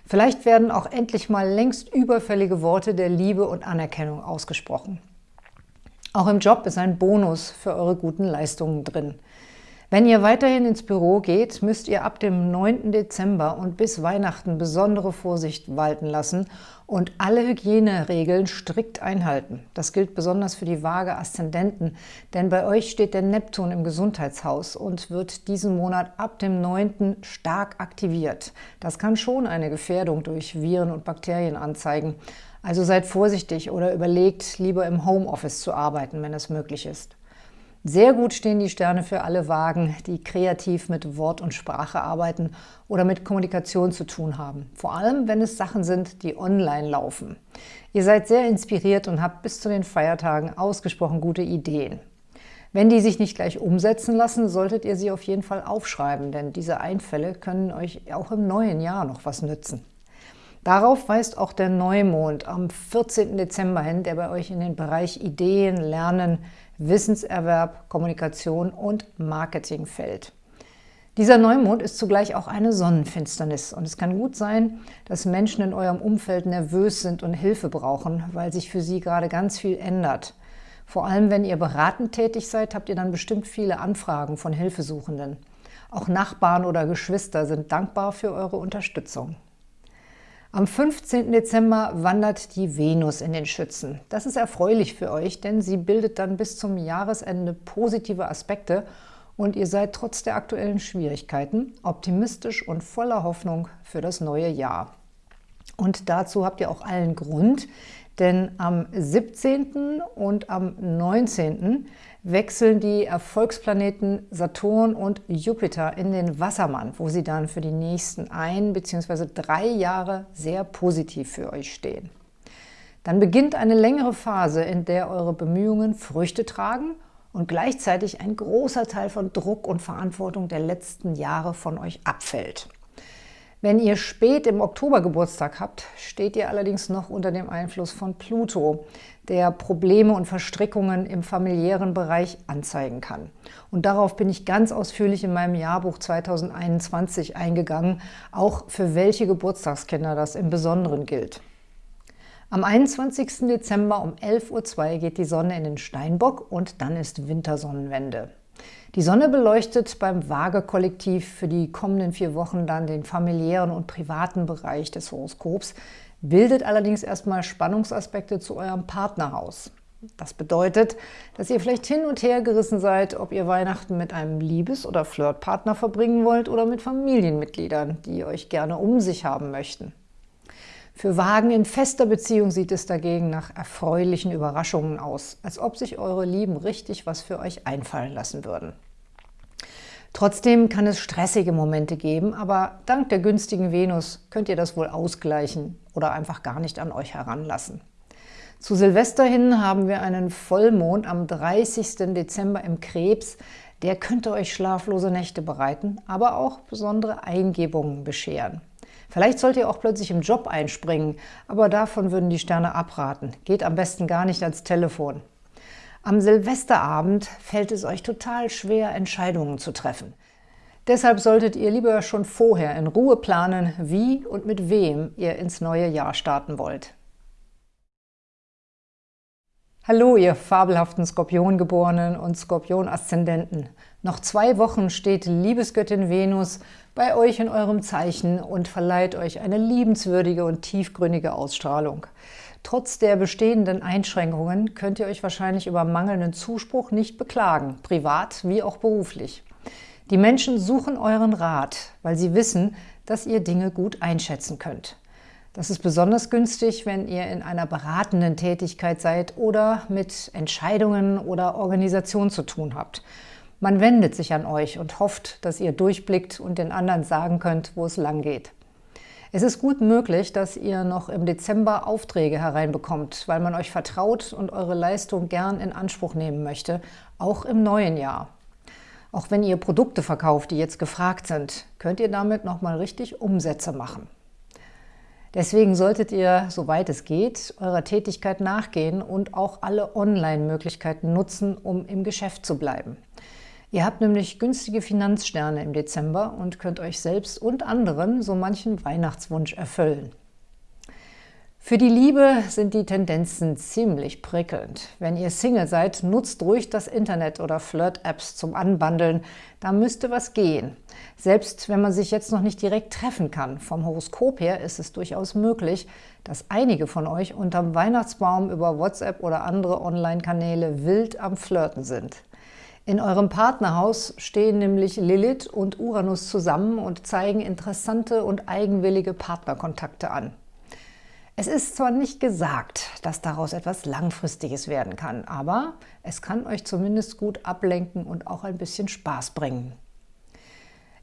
Vielleicht werden auch endlich mal längst überfällige Worte der Liebe und Anerkennung ausgesprochen. Auch im Job ist ein Bonus für eure guten Leistungen drin. Wenn ihr weiterhin ins Büro geht, müsst ihr ab dem 9. Dezember und bis Weihnachten besondere Vorsicht walten lassen und alle Hygieneregeln strikt einhalten. Das gilt besonders für die vage Aszendenten, denn bei euch steht der Neptun im Gesundheitshaus und wird diesen Monat ab dem 9. stark aktiviert. Das kann schon eine Gefährdung durch Viren und Bakterien anzeigen. Also seid vorsichtig oder überlegt, lieber im Homeoffice zu arbeiten, wenn es möglich ist. Sehr gut stehen die Sterne für alle Wagen, die kreativ mit Wort und Sprache arbeiten oder mit Kommunikation zu tun haben. Vor allem, wenn es Sachen sind, die online laufen. Ihr seid sehr inspiriert und habt bis zu den Feiertagen ausgesprochen gute Ideen. Wenn die sich nicht gleich umsetzen lassen, solltet ihr sie auf jeden Fall aufschreiben, denn diese Einfälle können euch auch im neuen Jahr noch was nützen. Darauf weist auch der Neumond am 14. Dezember hin, der bei euch in den Bereich Ideen, Lernen, Wissenserwerb, Kommunikation und Marketing fällt. Dieser Neumond ist zugleich auch eine Sonnenfinsternis und es kann gut sein, dass Menschen in eurem Umfeld nervös sind und Hilfe brauchen, weil sich für sie gerade ganz viel ändert. Vor allem, wenn ihr beratend tätig seid, habt ihr dann bestimmt viele Anfragen von Hilfesuchenden. Auch Nachbarn oder Geschwister sind dankbar für eure Unterstützung. Am 15. Dezember wandert die Venus in den Schützen. Das ist erfreulich für euch, denn sie bildet dann bis zum Jahresende positive Aspekte und ihr seid trotz der aktuellen Schwierigkeiten optimistisch und voller Hoffnung für das neue Jahr. Und dazu habt ihr auch allen Grund, denn am 17. und am 19. wechseln die Erfolgsplaneten Saturn und Jupiter in den Wassermann, wo sie dann für die nächsten ein bzw. drei Jahre sehr positiv für euch stehen. Dann beginnt eine längere Phase, in der eure Bemühungen Früchte tragen und gleichzeitig ein großer Teil von Druck und Verantwortung der letzten Jahre von euch abfällt. Wenn ihr spät im Oktober Geburtstag habt, steht ihr allerdings noch unter dem Einfluss von Pluto, der Probleme und Verstrickungen im familiären Bereich anzeigen kann. Und darauf bin ich ganz ausführlich in meinem Jahrbuch 2021 eingegangen, auch für welche Geburtstagskinder das im Besonderen gilt. Am 21. Dezember um 11.02 Uhr geht die Sonne in den Steinbock und dann ist Wintersonnenwende. Die Sonne beleuchtet beim Waage-Kollektiv für die kommenden vier Wochen dann den familiären und privaten Bereich des Horoskops, bildet allerdings erstmal Spannungsaspekte zu eurem Partnerhaus. Das bedeutet, dass ihr vielleicht hin und her gerissen seid, ob ihr Weihnachten mit einem Liebes- oder Flirtpartner verbringen wollt oder mit Familienmitgliedern, die euch gerne um sich haben möchten. Für Wagen in fester Beziehung sieht es dagegen nach erfreulichen Überraschungen aus, als ob sich eure Lieben richtig was für euch einfallen lassen würden. Trotzdem kann es stressige Momente geben, aber dank der günstigen Venus könnt ihr das wohl ausgleichen oder einfach gar nicht an euch heranlassen. Zu Silvester hin haben wir einen Vollmond am 30. Dezember im Krebs. Der könnte euch schlaflose Nächte bereiten, aber auch besondere Eingebungen bescheren. Vielleicht sollt ihr auch plötzlich im Job einspringen, aber davon würden die Sterne abraten. Geht am besten gar nicht ans Telefon. Am Silvesterabend fällt es euch total schwer, Entscheidungen zu treffen. Deshalb solltet ihr lieber schon vorher in Ruhe planen, wie und mit wem ihr ins neue Jahr starten wollt. Hallo, ihr fabelhaften Skorpiongeborenen und Skorpion-Aszendenten. Noch zwei Wochen steht Liebesgöttin Venus bei euch in eurem Zeichen und verleiht euch eine liebenswürdige und tiefgründige Ausstrahlung. Trotz der bestehenden Einschränkungen könnt ihr euch wahrscheinlich über mangelnden Zuspruch nicht beklagen, privat wie auch beruflich. Die Menschen suchen euren Rat, weil sie wissen, dass ihr Dinge gut einschätzen könnt. Das ist besonders günstig, wenn ihr in einer beratenden Tätigkeit seid oder mit Entscheidungen oder Organisation zu tun habt. Man wendet sich an euch und hofft, dass ihr durchblickt und den anderen sagen könnt, wo es lang geht. Es ist gut möglich, dass ihr noch im Dezember Aufträge hereinbekommt, weil man euch vertraut und eure Leistung gern in Anspruch nehmen möchte, auch im neuen Jahr. Auch wenn ihr Produkte verkauft, die jetzt gefragt sind, könnt ihr damit nochmal richtig Umsätze machen. Deswegen solltet ihr, soweit es geht, eurer Tätigkeit nachgehen und auch alle Online-Möglichkeiten nutzen, um im Geschäft zu bleiben. Ihr habt nämlich günstige Finanzsterne im Dezember und könnt euch selbst und anderen so manchen Weihnachtswunsch erfüllen. Für die Liebe sind die Tendenzen ziemlich prickelnd. Wenn ihr Single seid, nutzt ruhig das Internet oder Flirt-Apps zum Anbandeln. Da müsste was gehen. Selbst wenn man sich jetzt noch nicht direkt treffen kann. Vom Horoskop her ist es durchaus möglich, dass einige von euch unterm Weihnachtsbaum über WhatsApp oder andere Online-Kanäle wild am Flirten sind. In eurem Partnerhaus stehen nämlich Lilith und Uranus zusammen und zeigen interessante und eigenwillige Partnerkontakte an. Es ist zwar nicht gesagt, dass daraus etwas Langfristiges werden kann, aber es kann euch zumindest gut ablenken und auch ein bisschen Spaß bringen.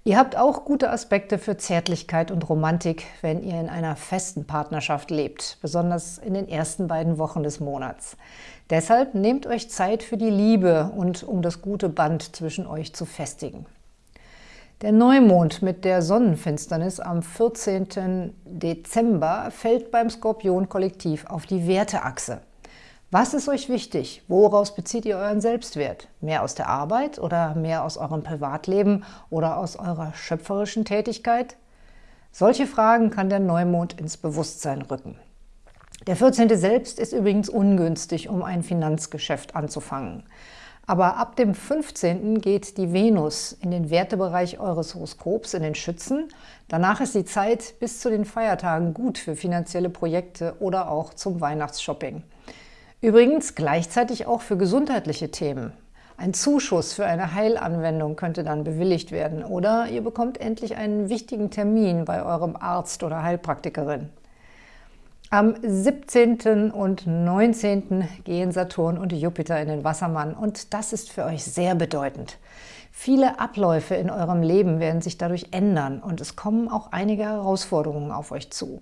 Ihr habt auch gute Aspekte für Zärtlichkeit und Romantik, wenn ihr in einer festen Partnerschaft lebt, besonders in den ersten beiden Wochen des Monats. Deshalb nehmt euch Zeit für die Liebe und um das gute Band zwischen euch zu festigen. Der Neumond mit der Sonnenfinsternis am 14. Dezember fällt beim Skorpion-Kollektiv auf die Werteachse. Was ist euch wichtig? Woraus bezieht ihr euren Selbstwert? Mehr aus der Arbeit oder mehr aus eurem Privatleben oder aus eurer schöpferischen Tätigkeit? Solche Fragen kann der Neumond ins Bewusstsein rücken. Der 14. selbst ist übrigens ungünstig, um ein Finanzgeschäft anzufangen. Aber ab dem 15. geht die Venus in den Wertebereich eures Horoskops, in den Schützen. Danach ist die Zeit bis zu den Feiertagen gut für finanzielle Projekte oder auch zum Weihnachtsshopping. Übrigens gleichzeitig auch für gesundheitliche Themen. Ein Zuschuss für eine Heilanwendung könnte dann bewilligt werden oder ihr bekommt endlich einen wichtigen Termin bei eurem Arzt oder Heilpraktikerin. Am 17. und 19. gehen Saturn und Jupiter in den Wassermann und das ist für euch sehr bedeutend. Viele Abläufe in eurem Leben werden sich dadurch ändern und es kommen auch einige Herausforderungen auf euch zu.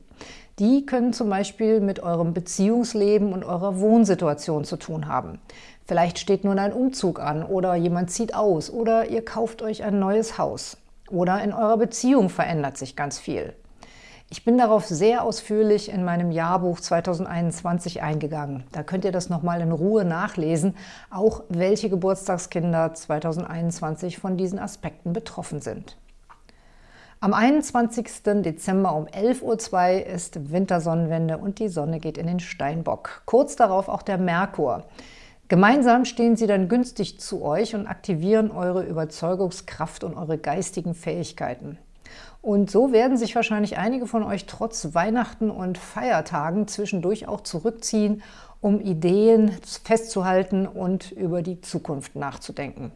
Die können zum Beispiel mit eurem Beziehungsleben und eurer Wohnsituation zu tun haben. Vielleicht steht nun ein Umzug an oder jemand zieht aus oder ihr kauft euch ein neues Haus. Oder in eurer Beziehung verändert sich ganz viel. Ich bin darauf sehr ausführlich in meinem Jahrbuch 2021 eingegangen. Da könnt ihr das nochmal in Ruhe nachlesen, auch welche Geburtstagskinder 2021 von diesen Aspekten betroffen sind. Am 21. Dezember um 11.02 Uhr ist Wintersonnenwende und die Sonne geht in den Steinbock. Kurz darauf auch der Merkur. Gemeinsam stehen sie dann günstig zu euch und aktivieren eure Überzeugungskraft und eure geistigen Fähigkeiten. Und so werden sich wahrscheinlich einige von euch trotz Weihnachten und Feiertagen zwischendurch auch zurückziehen, um Ideen festzuhalten und über die Zukunft nachzudenken.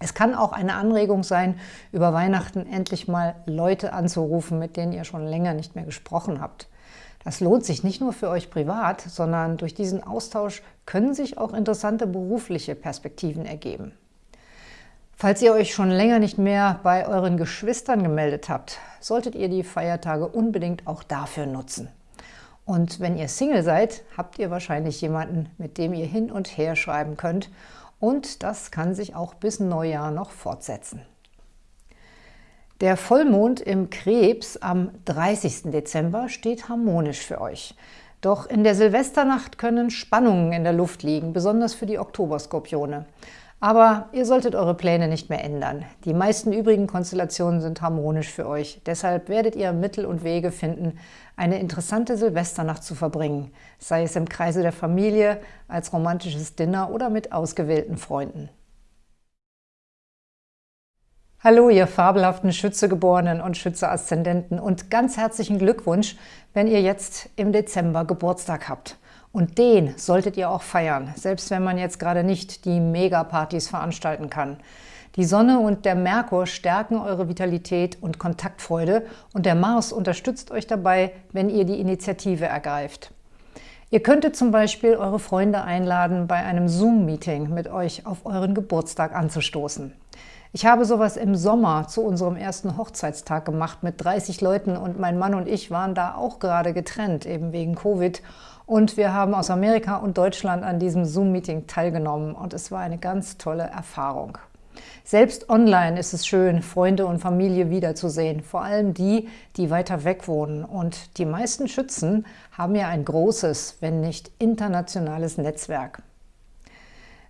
Es kann auch eine Anregung sein, über Weihnachten endlich mal Leute anzurufen, mit denen ihr schon länger nicht mehr gesprochen habt. Das lohnt sich nicht nur für euch privat, sondern durch diesen Austausch können sich auch interessante berufliche Perspektiven ergeben. Falls ihr euch schon länger nicht mehr bei euren Geschwistern gemeldet habt, solltet ihr die Feiertage unbedingt auch dafür nutzen. Und wenn ihr Single seid, habt ihr wahrscheinlich jemanden, mit dem ihr hin und her schreiben könnt. Und das kann sich auch bis Neujahr noch fortsetzen. Der Vollmond im Krebs am 30. Dezember steht harmonisch für euch. Doch in der Silvesternacht können Spannungen in der Luft liegen, besonders für die Oktoberskorpione. Aber ihr solltet eure Pläne nicht mehr ändern. Die meisten übrigen Konstellationen sind harmonisch für euch. Deshalb werdet ihr Mittel und Wege finden, eine interessante Silvesternacht zu verbringen, sei es im Kreise der Familie, als romantisches Dinner oder mit ausgewählten Freunden. Hallo, ihr fabelhaften Schützegeborenen und Schütze-Aszendenten und ganz herzlichen Glückwunsch, wenn ihr jetzt im Dezember Geburtstag habt. Und den solltet ihr auch feiern, selbst wenn man jetzt gerade nicht die Megapartys veranstalten kann. Die Sonne und der Merkur stärken eure Vitalität und Kontaktfreude und der Mars unterstützt euch dabei, wenn ihr die Initiative ergreift. Ihr könntet zum Beispiel eure Freunde einladen, bei einem Zoom-Meeting mit euch auf euren Geburtstag anzustoßen. Ich habe sowas im Sommer zu unserem ersten Hochzeitstag gemacht mit 30 Leuten und mein Mann und ich waren da auch gerade getrennt, eben wegen Covid. Und wir haben aus Amerika und Deutschland an diesem Zoom-Meeting teilgenommen und es war eine ganz tolle Erfahrung. Selbst online ist es schön, Freunde und Familie wiederzusehen, vor allem die, die weiter weg wohnen. Und die meisten Schützen haben ja ein großes, wenn nicht internationales Netzwerk.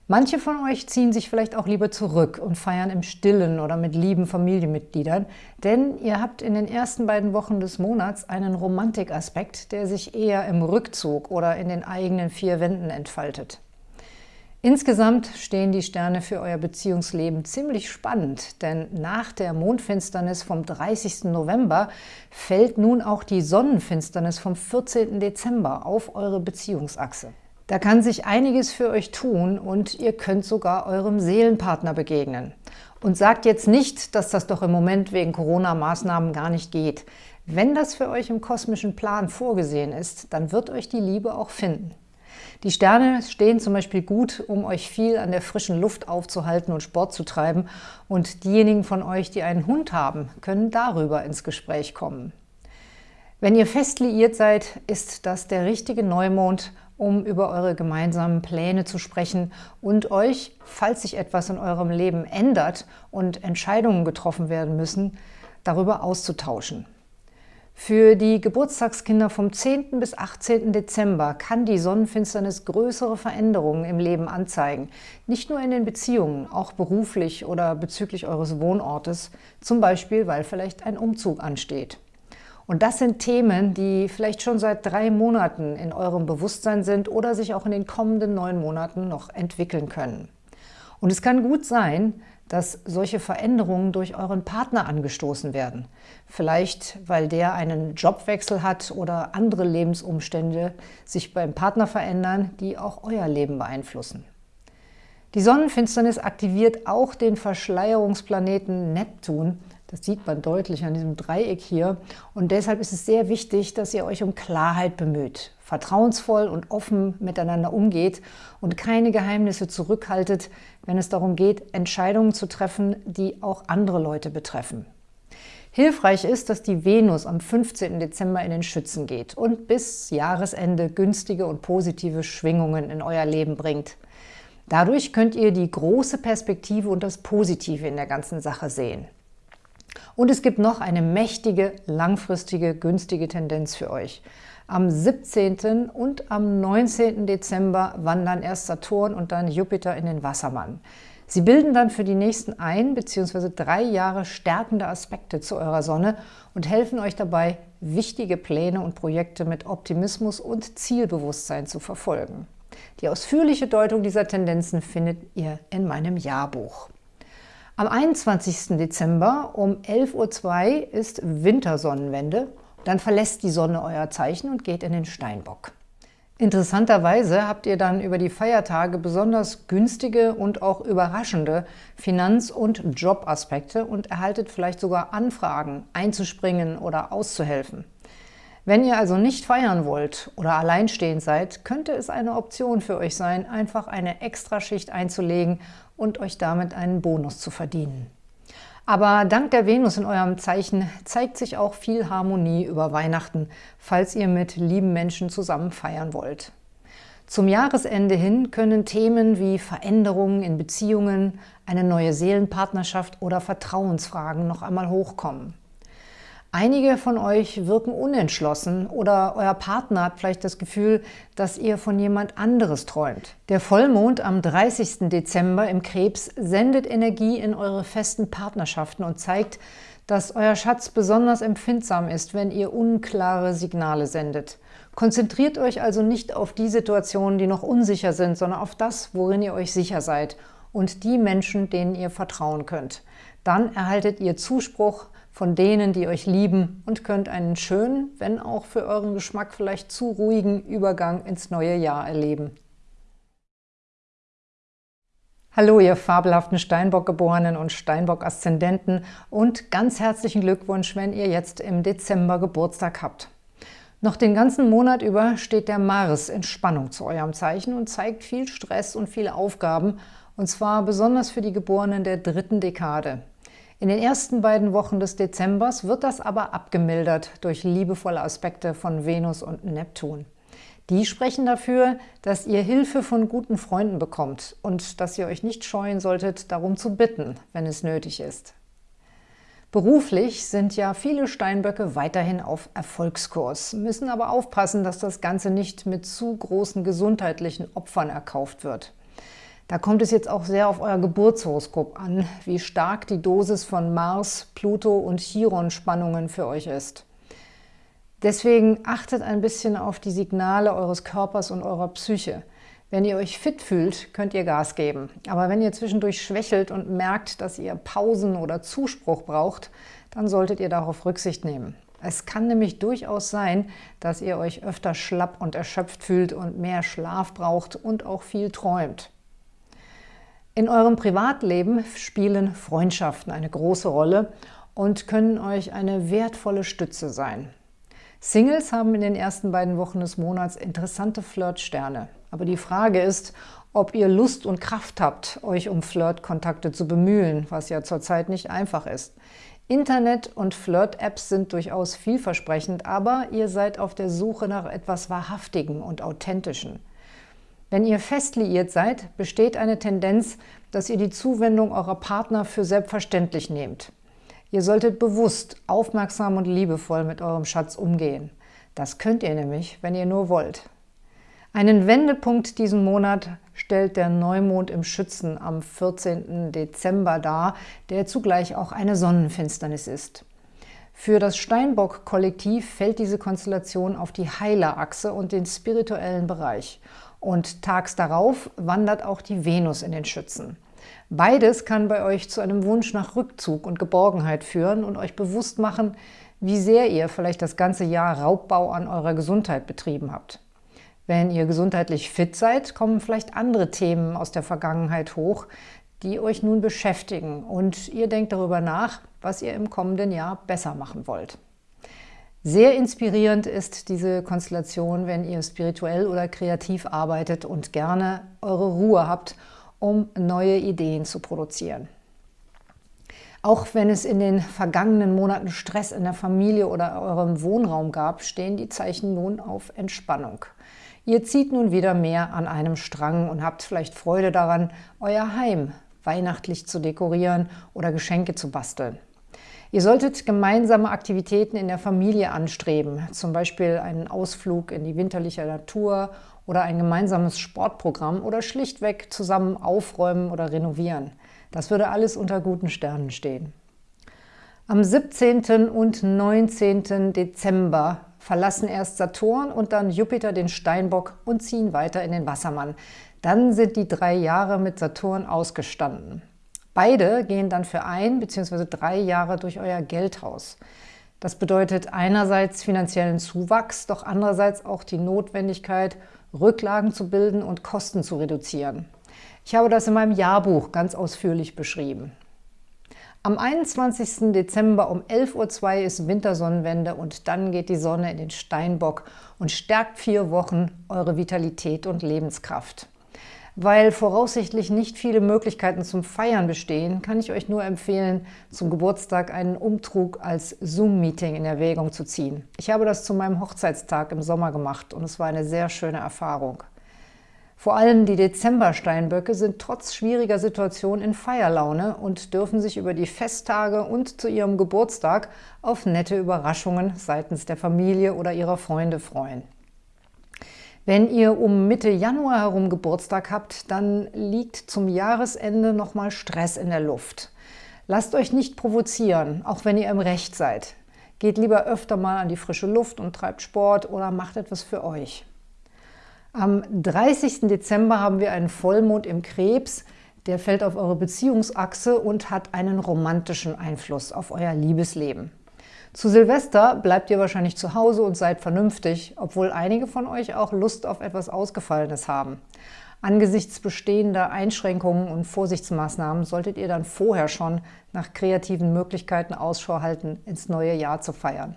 Manche von euch ziehen sich vielleicht auch lieber zurück und feiern im Stillen oder mit lieben Familienmitgliedern, denn ihr habt in den ersten beiden Wochen des Monats einen Romantikaspekt, der sich eher im Rückzug oder in den eigenen vier Wänden entfaltet. Insgesamt stehen die Sterne für euer Beziehungsleben ziemlich spannend, denn nach der Mondfinsternis vom 30. November fällt nun auch die Sonnenfinsternis vom 14. Dezember auf eure Beziehungsachse. Da kann sich einiges für euch tun und ihr könnt sogar eurem Seelenpartner begegnen. Und sagt jetzt nicht, dass das doch im Moment wegen Corona-Maßnahmen gar nicht geht. Wenn das für euch im kosmischen Plan vorgesehen ist, dann wird euch die Liebe auch finden. Die Sterne stehen zum Beispiel gut, um euch viel an der frischen Luft aufzuhalten und Sport zu treiben. Und diejenigen von euch, die einen Hund haben, können darüber ins Gespräch kommen. Wenn ihr fest liiert seid, ist das der richtige Neumond, um über eure gemeinsamen Pläne zu sprechen und euch, falls sich etwas in eurem Leben ändert und Entscheidungen getroffen werden müssen, darüber auszutauschen. Für die Geburtstagskinder vom 10. bis 18. Dezember kann die Sonnenfinsternis größere Veränderungen im Leben anzeigen. Nicht nur in den Beziehungen, auch beruflich oder bezüglich eures Wohnortes, zum Beispiel, weil vielleicht ein Umzug ansteht. Und das sind Themen, die vielleicht schon seit drei Monaten in eurem Bewusstsein sind oder sich auch in den kommenden neun Monaten noch entwickeln können. Und es kann gut sein, dass solche Veränderungen durch euren Partner angestoßen werden. Vielleicht, weil der einen Jobwechsel hat oder andere Lebensumstände sich beim Partner verändern, die auch euer Leben beeinflussen. Die Sonnenfinsternis aktiviert auch den Verschleierungsplaneten Neptun, das sieht man deutlich an diesem Dreieck hier. Und deshalb ist es sehr wichtig, dass ihr euch um Klarheit bemüht, vertrauensvoll und offen miteinander umgeht und keine Geheimnisse zurückhaltet, wenn es darum geht, Entscheidungen zu treffen, die auch andere Leute betreffen. Hilfreich ist, dass die Venus am 15. Dezember in den Schützen geht und bis Jahresende günstige und positive Schwingungen in euer Leben bringt. Dadurch könnt ihr die große Perspektive und das Positive in der ganzen Sache sehen. Und es gibt noch eine mächtige, langfristige, günstige Tendenz für euch. Am 17. und am 19. Dezember wandern erst Saturn und dann Jupiter in den Wassermann. Sie bilden dann für die nächsten ein bzw. drei Jahre stärkende Aspekte zu eurer Sonne und helfen euch dabei, wichtige Pläne und Projekte mit Optimismus und Zielbewusstsein zu verfolgen. Die ausführliche Deutung dieser Tendenzen findet ihr in meinem Jahrbuch. Am 21. Dezember um 11.02 Uhr ist Wintersonnenwende. Dann verlässt die Sonne euer Zeichen und geht in den Steinbock. Interessanterweise habt ihr dann über die Feiertage besonders günstige und auch überraschende Finanz- und Jobaspekte und erhaltet vielleicht sogar Anfragen, einzuspringen oder auszuhelfen. Wenn ihr also nicht feiern wollt oder alleinstehend seid, könnte es eine Option für euch sein, einfach eine Extraschicht einzulegen und euch damit einen Bonus zu verdienen. Aber dank der Venus in eurem Zeichen zeigt sich auch viel Harmonie über Weihnachten, falls ihr mit lieben Menschen zusammen feiern wollt. Zum Jahresende hin können Themen wie Veränderungen in Beziehungen, eine neue Seelenpartnerschaft oder Vertrauensfragen noch einmal hochkommen. Einige von euch wirken unentschlossen oder euer Partner hat vielleicht das Gefühl, dass ihr von jemand anderes träumt. Der Vollmond am 30. Dezember im Krebs sendet Energie in eure festen Partnerschaften und zeigt, dass euer Schatz besonders empfindsam ist, wenn ihr unklare Signale sendet. Konzentriert euch also nicht auf die Situationen, die noch unsicher sind, sondern auf das, worin ihr euch sicher seid und die Menschen, denen ihr vertrauen könnt. Dann erhaltet ihr Zuspruch, von denen, die euch lieben und könnt einen schönen, wenn auch für euren Geschmack vielleicht zu ruhigen Übergang ins neue Jahr erleben. Hallo, ihr fabelhaften Steinbock-Geborenen und Steinbock-Aszendenten und ganz herzlichen Glückwunsch, wenn ihr jetzt im Dezember Geburtstag habt. Noch den ganzen Monat über steht der Mars in Spannung zu eurem Zeichen und zeigt viel Stress und viele Aufgaben, und zwar besonders für die Geborenen der dritten Dekade. In den ersten beiden Wochen des Dezembers wird das aber abgemildert durch liebevolle Aspekte von Venus und Neptun. Die sprechen dafür, dass ihr Hilfe von guten Freunden bekommt und dass ihr euch nicht scheuen solltet, darum zu bitten, wenn es nötig ist. Beruflich sind ja viele Steinböcke weiterhin auf Erfolgskurs, müssen aber aufpassen, dass das Ganze nicht mit zu großen gesundheitlichen Opfern erkauft wird. Da kommt es jetzt auch sehr auf euer Geburtshoroskop an, wie stark die Dosis von Mars, Pluto und Chiron-Spannungen für euch ist. Deswegen achtet ein bisschen auf die Signale eures Körpers und eurer Psyche. Wenn ihr euch fit fühlt, könnt ihr Gas geben. Aber wenn ihr zwischendurch schwächelt und merkt, dass ihr Pausen oder Zuspruch braucht, dann solltet ihr darauf Rücksicht nehmen. Es kann nämlich durchaus sein, dass ihr euch öfter schlapp und erschöpft fühlt und mehr Schlaf braucht und auch viel träumt. In eurem Privatleben spielen Freundschaften eine große Rolle und können euch eine wertvolle Stütze sein. Singles haben in den ersten beiden Wochen des Monats interessante Flirtsterne. Aber die Frage ist, ob ihr Lust und Kraft habt, euch um Flirtkontakte zu bemühen, was ja zurzeit nicht einfach ist. Internet- und Flirt-Apps sind durchaus vielversprechend, aber ihr seid auf der Suche nach etwas Wahrhaftigem und Authentischen. Wenn ihr fest liiert seid, besteht eine Tendenz, dass ihr die Zuwendung eurer Partner für selbstverständlich nehmt. Ihr solltet bewusst, aufmerksam und liebevoll mit eurem Schatz umgehen. Das könnt ihr nämlich, wenn ihr nur wollt. Einen Wendepunkt diesen Monat stellt der Neumond im Schützen am 14. Dezember dar, der zugleich auch eine Sonnenfinsternis ist. Für das Steinbock-Kollektiv fällt diese Konstellation auf die Heilerachse und den spirituellen Bereich. Und tags darauf wandert auch die Venus in den Schützen. Beides kann bei euch zu einem Wunsch nach Rückzug und Geborgenheit führen und euch bewusst machen, wie sehr ihr vielleicht das ganze Jahr Raubbau an eurer Gesundheit betrieben habt. Wenn ihr gesundheitlich fit seid, kommen vielleicht andere Themen aus der Vergangenheit hoch, die euch nun beschäftigen und ihr denkt darüber nach, was ihr im kommenden Jahr besser machen wollt. Sehr inspirierend ist diese Konstellation, wenn ihr spirituell oder kreativ arbeitet und gerne eure Ruhe habt um neue Ideen zu produzieren. Auch wenn es in den vergangenen Monaten Stress in der Familie oder eurem Wohnraum gab, stehen die Zeichen nun auf Entspannung. Ihr zieht nun wieder mehr an einem Strang und habt vielleicht Freude daran, euer Heim weihnachtlich zu dekorieren oder Geschenke zu basteln. Ihr solltet gemeinsame Aktivitäten in der Familie anstreben, zum Beispiel einen Ausflug in die winterliche Natur oder ein gemeinsames Sportprogramm oder schlichtweg zusammen aufräumen oder renovieren. Das würde alles unter guten Sternen stehen. Am 17. und 19. Dezember verlassen erst Saturn und dann Jupiter den Steinbock und ziehen weiter in den Wassermann. Dann sind die drei Jahre mit Saturn ausgestanden. Beide gehen dann für ein bzw. drei Jahre durch euer Geldhaus. Das bedeutet einerseits finanziellen Zuwachs, doch andererseits auch die Notwendigkeit, Rücklagen zu bilden und Kosten zu reduzieren. Ich habe das in meinem Jahrbuch ganz ausführlich beschrieben. Am 21. Dezember um 11.02 Uhr ist Wintersonnenwende und dann geht die Sonne in den Steinbock und stärkt vier Wochen eure Vitalität und Lebenskraft. Weil voraussichtlich nicht viele Möglichkeiten zum Feiern bestehen, kann ich euch nur empfehlen, zum Geburtstag einen Umtrug als Zoom-Meeting in Erwägung zu ziehen. Ich habe das zu meinem Hochzeitstag im Sommer gemacht und es war eine sehr schöne Erfahrung. Vor allem die Dezember-Steinböcke sind trotz schwieriger Situation in Feierlaune und dürfen sich über die Festtage und zu ihrem Geburtstag auf nette Überraschungen seitens der Familie oder ihrer Freunde freuen. Wenn ihr um Mitte Januar herum Geburtstag habt, dann liegt zum Jahresende nochmal Stress in der Luft. Lasst euch nicht provozieren, auch wenn ihr im Recht seid. Geht lieber öfter mal an die frische Luft und treibt Sport oder macht etwas für euch. Am 30. Dezember haben wir einen Vollmond im Krebs, der fällt auf eure Beziehungsachse und hat einen romantischen Einfluss auf euer Liebesleben. Zu Silvester bleibt ihr wahrscheinlich zu Hause und seid vernünftig, obwohl einige von euch auch Lust auf etwas Ausgefallenes haben. Angesichts bestehender Einschränkungen und Vorsichtsmaßnahmen solltet ihr dann vorher schon nach kreativen Möglichkeiten Ausschau halten, ins neue Jahr zu feiern.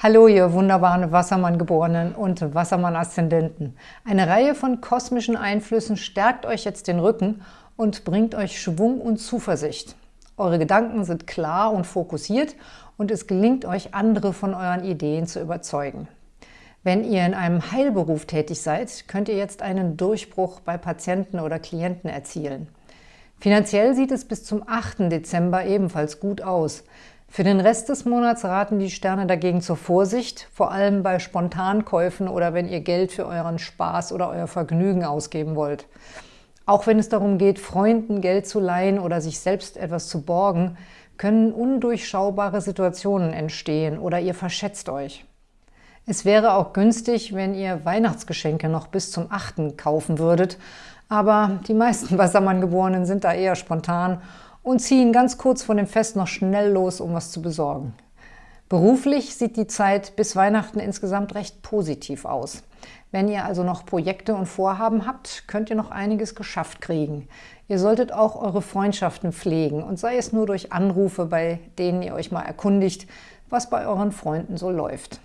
Hallo, ihr wunderbaren Wassermann-Geborenen und Wassermann-Aszendenten. Eine Reihe von kosmischen Einflüssen stärkt euch jetzt den Rücken und bringt euch Schwung und Zuversicht. Eure Gedanken sind klar und fokussiert und es gelingt euch, andere von euren Ideen zu überzeugen. Wenn ihr in einem Heilberuf tätig seid, könnt ihr jetzt einen Durchbruch bei Patienten oder Klienten erzielen. Finanziell sieht es bis zum 8. Dezember ebenfalls gut aus. Für den Rest des Monats raten die Sterne dagegen zur Vorsicht, vor allem bei Spontankäufen oder wenn ihr Geld für euren Spaß oder euer Vergnügen ausgeben wollt. Auch wenn es darum geht, Freunden Geld zu leihen oder sich selbst etwas zu borgen, können undurchschaubare Situationen entstehen oder ihr verschätzt euch. Es wäre auch günstig, wenn ihr Weihnachtsgeschenke noch bis zum 8. kaufen würdet, aber die meisten Wassermann-Geborenen sind da eher spontan und ziehen ganz kurz vor dem Fest noch schnell los, um was zu besorgen. Beruflich sieht die Zeit bis Weihnachten insgesamt recht positiv aus. Wenn ihr also noch Projekte und Vorhaben habt, könnt ihr noch einiges geschafft kriegen. Ihr solltet auch eure Freundschaften pflegen und sei es nur durch Anrufe, bei denen ihr euch mal erkundigt, was bei euren Freunden so läuft.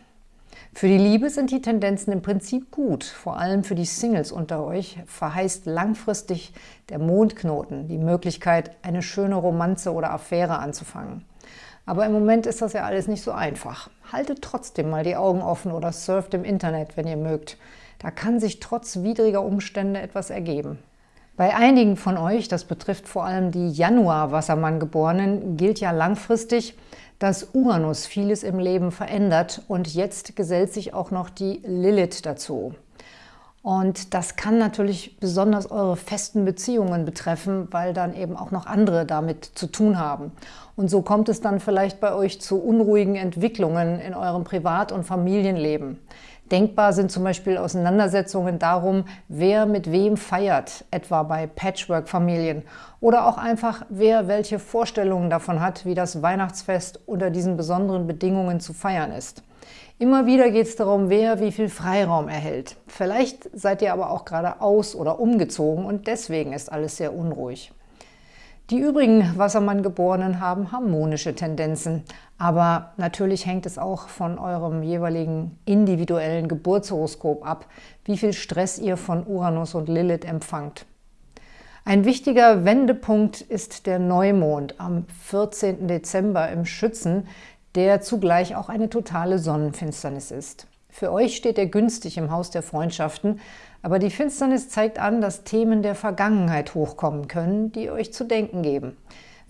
Für die Liebe sind die Tendenzen im Prinzip gut. Vor allem für die Singles unter euch verheißt langfristig der Mondknoten die Möglichkeit, eine schöne Romanze oder Affäre anzufangen. Aber im Moment ist das ja alles nicht so einfach. Haltet trotzdem mal die Augen offen oder surft im Internet, wenn ihr mögt. Da kann sich trotz widriger Umstände etwas ergeben. Bei einigen von euch, das betrifft vor allem die Januar-Wassermann-Geborenen, gilt ja langfristig, dass Uranus vieles im Leben verändert und jetzt gesellt sich auch noch die Lilith dazu. Und das kann natürlich besonders eure festen Beziehungen betreffen, weil dann eben auch noch andere damit zu tun haben. Und so kommt es dann vielleicht bei euch zu unruhigen Entwicklungen in eurem Privat- und Familienleben. Denkbar sind zum Beispiel Auseinandersetzungen darum, wer mit wem feiert, etwa bei Patchwork-Familien. Oder auch einfach, wer welche Vorstellungen davon hat, wie das Weihnachtsfest unter diesen besonderen Bedingungen zu feiern ist. Immer wieder geht es darum, wer wie viel Freiraum erhält. Vielleicht seid ihr aber auch gerade aus- oder umgezogen und deswegen ist alles sehr unruhig. Die übrigen Wassermann-Geborenen haben harmonische Tendenzen, aber natürlich hängt es auch von eurem jeweiligen individuellen Geburtshoroskop ab, wie viel Stress ihr von Uranus und Lilith empfangt. Ein wichtiger Wendepunkt ist der Neumond am 14. Dezember im Schützen, der zugleich auch eine totale Sonnenfinsternis ist. Für euch steht er günstig im Haus der Freundschaften, aber die Finsternis zeigt an, dass Themen der Vergangenheit hochkommen können, die euch zu denken geben.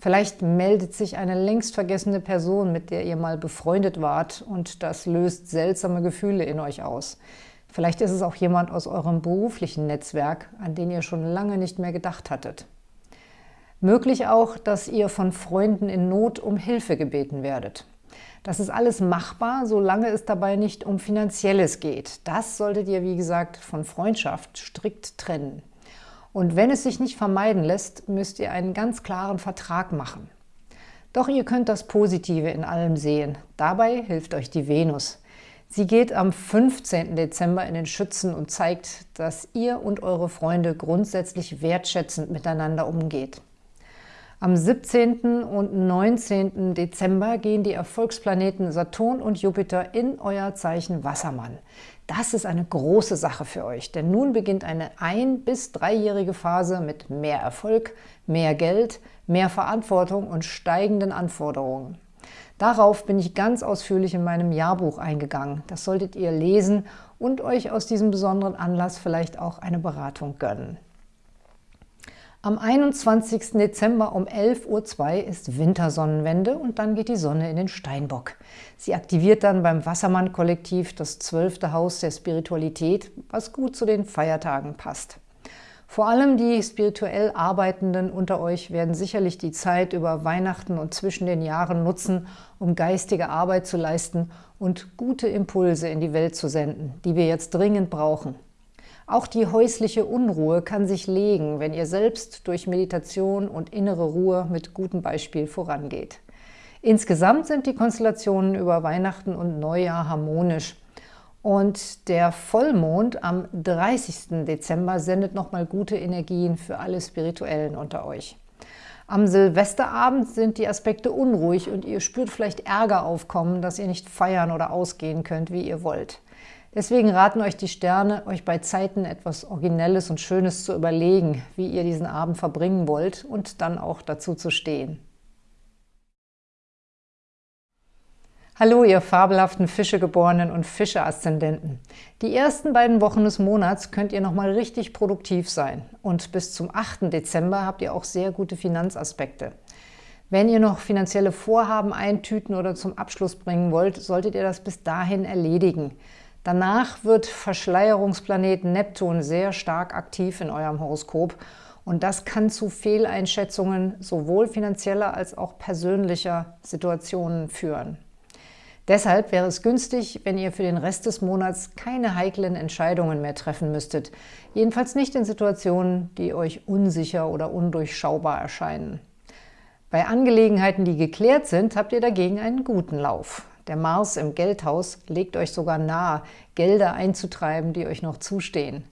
Vielleicht meldet sich eine längst vergessene Person, mit der ihr mal befreundet wart und das löst seltsame Gefühle in euch aus. Vielleicht ist es auch jemand aus eurem beruflichen Netzwerk, an den ihr schon lange nicht mehr gedacht hattet. Möglich auch, dass ihr von Freunden in Not um Hilfe gebeten werdet. Das ist alles machbar, solange es dabei nicht um Finanzielles geht. Das solltet ihr, wie gesagt, von Freundschaft strikt trennen. Und wenn es sich nicht vermeiden lässt, müsst ihr einen ganz klaren Vertrag machen. Doch ihr könnt das Positive in allem sehen. Dabei hilft euch die Venus. Sie geht am 15. Dezember in den Schützen und zeigt, dass ihr und eure Freunde grundsätzlich wertschätzend miteinander umgeht. Am 17. und 19. Dezember gehen die Erfolgsplaneten Saturn und Jupiter in euer Zeichen Wassermann. Das ist eine große Sache für euch, denn nun beginnt eine ein- bis dreijährige Phase mit mehr Erfolg, mehr Geld, mehr Verantwortung und steigenden Anforderungen. Darauf bin ich ganz ausführlich in meinem Jahrbuch eingegangen. Das solltet ihr lesen und euch aus diesem besonderen Anlass vielleicht auch eine Beratung gönnen. Am 21. Dezember um 11.02 Uhr ist Wintersonnenwende und dann geht die Sonne in den Steinbock. Sie aktiviert dann beim Wassermann-Kollektiv das zwölfte Haus der Spiritualität, was gut zu den Feiertagen passt. Vor allem die spirituell Arbeitenden unter euch werden sicherlich die Zeit über Weihnachten und zwischen den Jahren nutzen, um geistige Arbeit zu leisten und gute Impulse in die Welt zu senden, die wir jetzt dringend brauchen. Auch die häusliche Unruhe kann sich legen, wenn ihr selbst durch Meditation und innere Ruhe mit gutem Beispiel vorangeht. Insgesamt sind die Konstellationen über Weihnachten und Neujahr harmonisch. Und der Vollmond am 30. Dezember sendet nochmal gute Energien für alle Spirituellen unter euch. Am Silvesterabend sind die Aspekte unruhig und ihr spürt vielleicht Ärger aufkommen, dass ihr nicht feiern oder ausgehen könnt, wie ihr wollt. Deswegen raten euch die Sterne, euch bei Zeiten etwas Originelles und Schönes zu überlegen, wie ihr diesen Abend verbringen wollt und dann auch dazu zu stehen. Hallo, ihr fabelhaften Fischegeborenen und Fische-Aszendenten. Die ersten beiden Wochen des Monats könnt ihr nochmal richtig produktiv sein. Und bis zum 8. Dezember habt ihr auch sehr gute Finanzaspekte. Wenn ihr noch finanzielle Vorhaben eintüten oder zum Abschluss bringen wollt, solltet ihr das bis dahin erledigen. Danach wird Verschleierungsplanet Neptun sehr stark aktiv in eurem Horoskop und das kann zu Fehleinschätzungen sowohl finanzieller als auch persönlicher Situationen führen. Deshalb wäre es günstig, wenn ihr für den Rest des Monats keine heiklen Entscheidungen mehr treffen müsstet. Jedenfalls nicht in Situationen, die euch unsicher oder undurchschaubar erscheinen. Bei Angelegenheiten, die geklärt sind, habt ihr dagegen einen guten Lauf. Der Mars im Geldhaus legt euch sogar nahe, Gelder einzutreiben, die euch noch zustehen.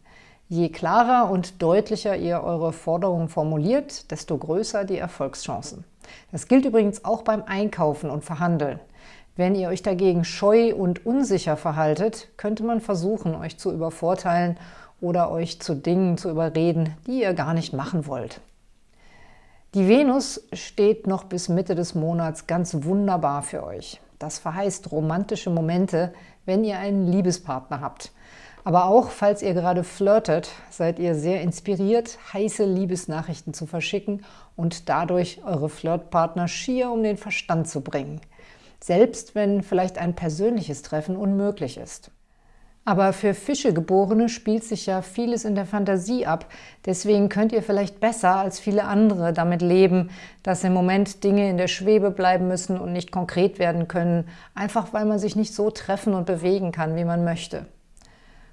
Je klarer und deutlicher ihr eure Forderungen formuliert, desto größer die Erfolgschancen. Das gilt übrigens auch beim Einkaufen und Verhandeln. Wenn ihr euch dagegen scheu und unsicher verhaltet, könnte man versuchen, euch zu übervorteilen oder euch zu Dingen zu überreden, die ihr gar nicht machen wollt. Die Venus steht noch bis Mitte des Monats ganz wunderbar für euch. Das verheißt romantische Momente, wenn ihr einen Liebespartner habt. Aber auch, falls ihr gerade flirtet, seid ihr sehr inspiriert, heiße Liebesnachrichten zu verschicken und dadurch eure Flirtpartner schier um den Verstand zu bringen – selbst wenn vielleicht ein persönliches Treffen unmöglich ist. Aber für Fischegeborene spielt sich ja vieles in der Fantasie ab. Deswegen könnt ihr vielleicht besser als viele andere damit leben, dass im Moment Dinge in der Schwebe bleiben müssen und nicht konkret werden können, einfach weil man sich nicht so treffen und bewegen kann, wie man möchte.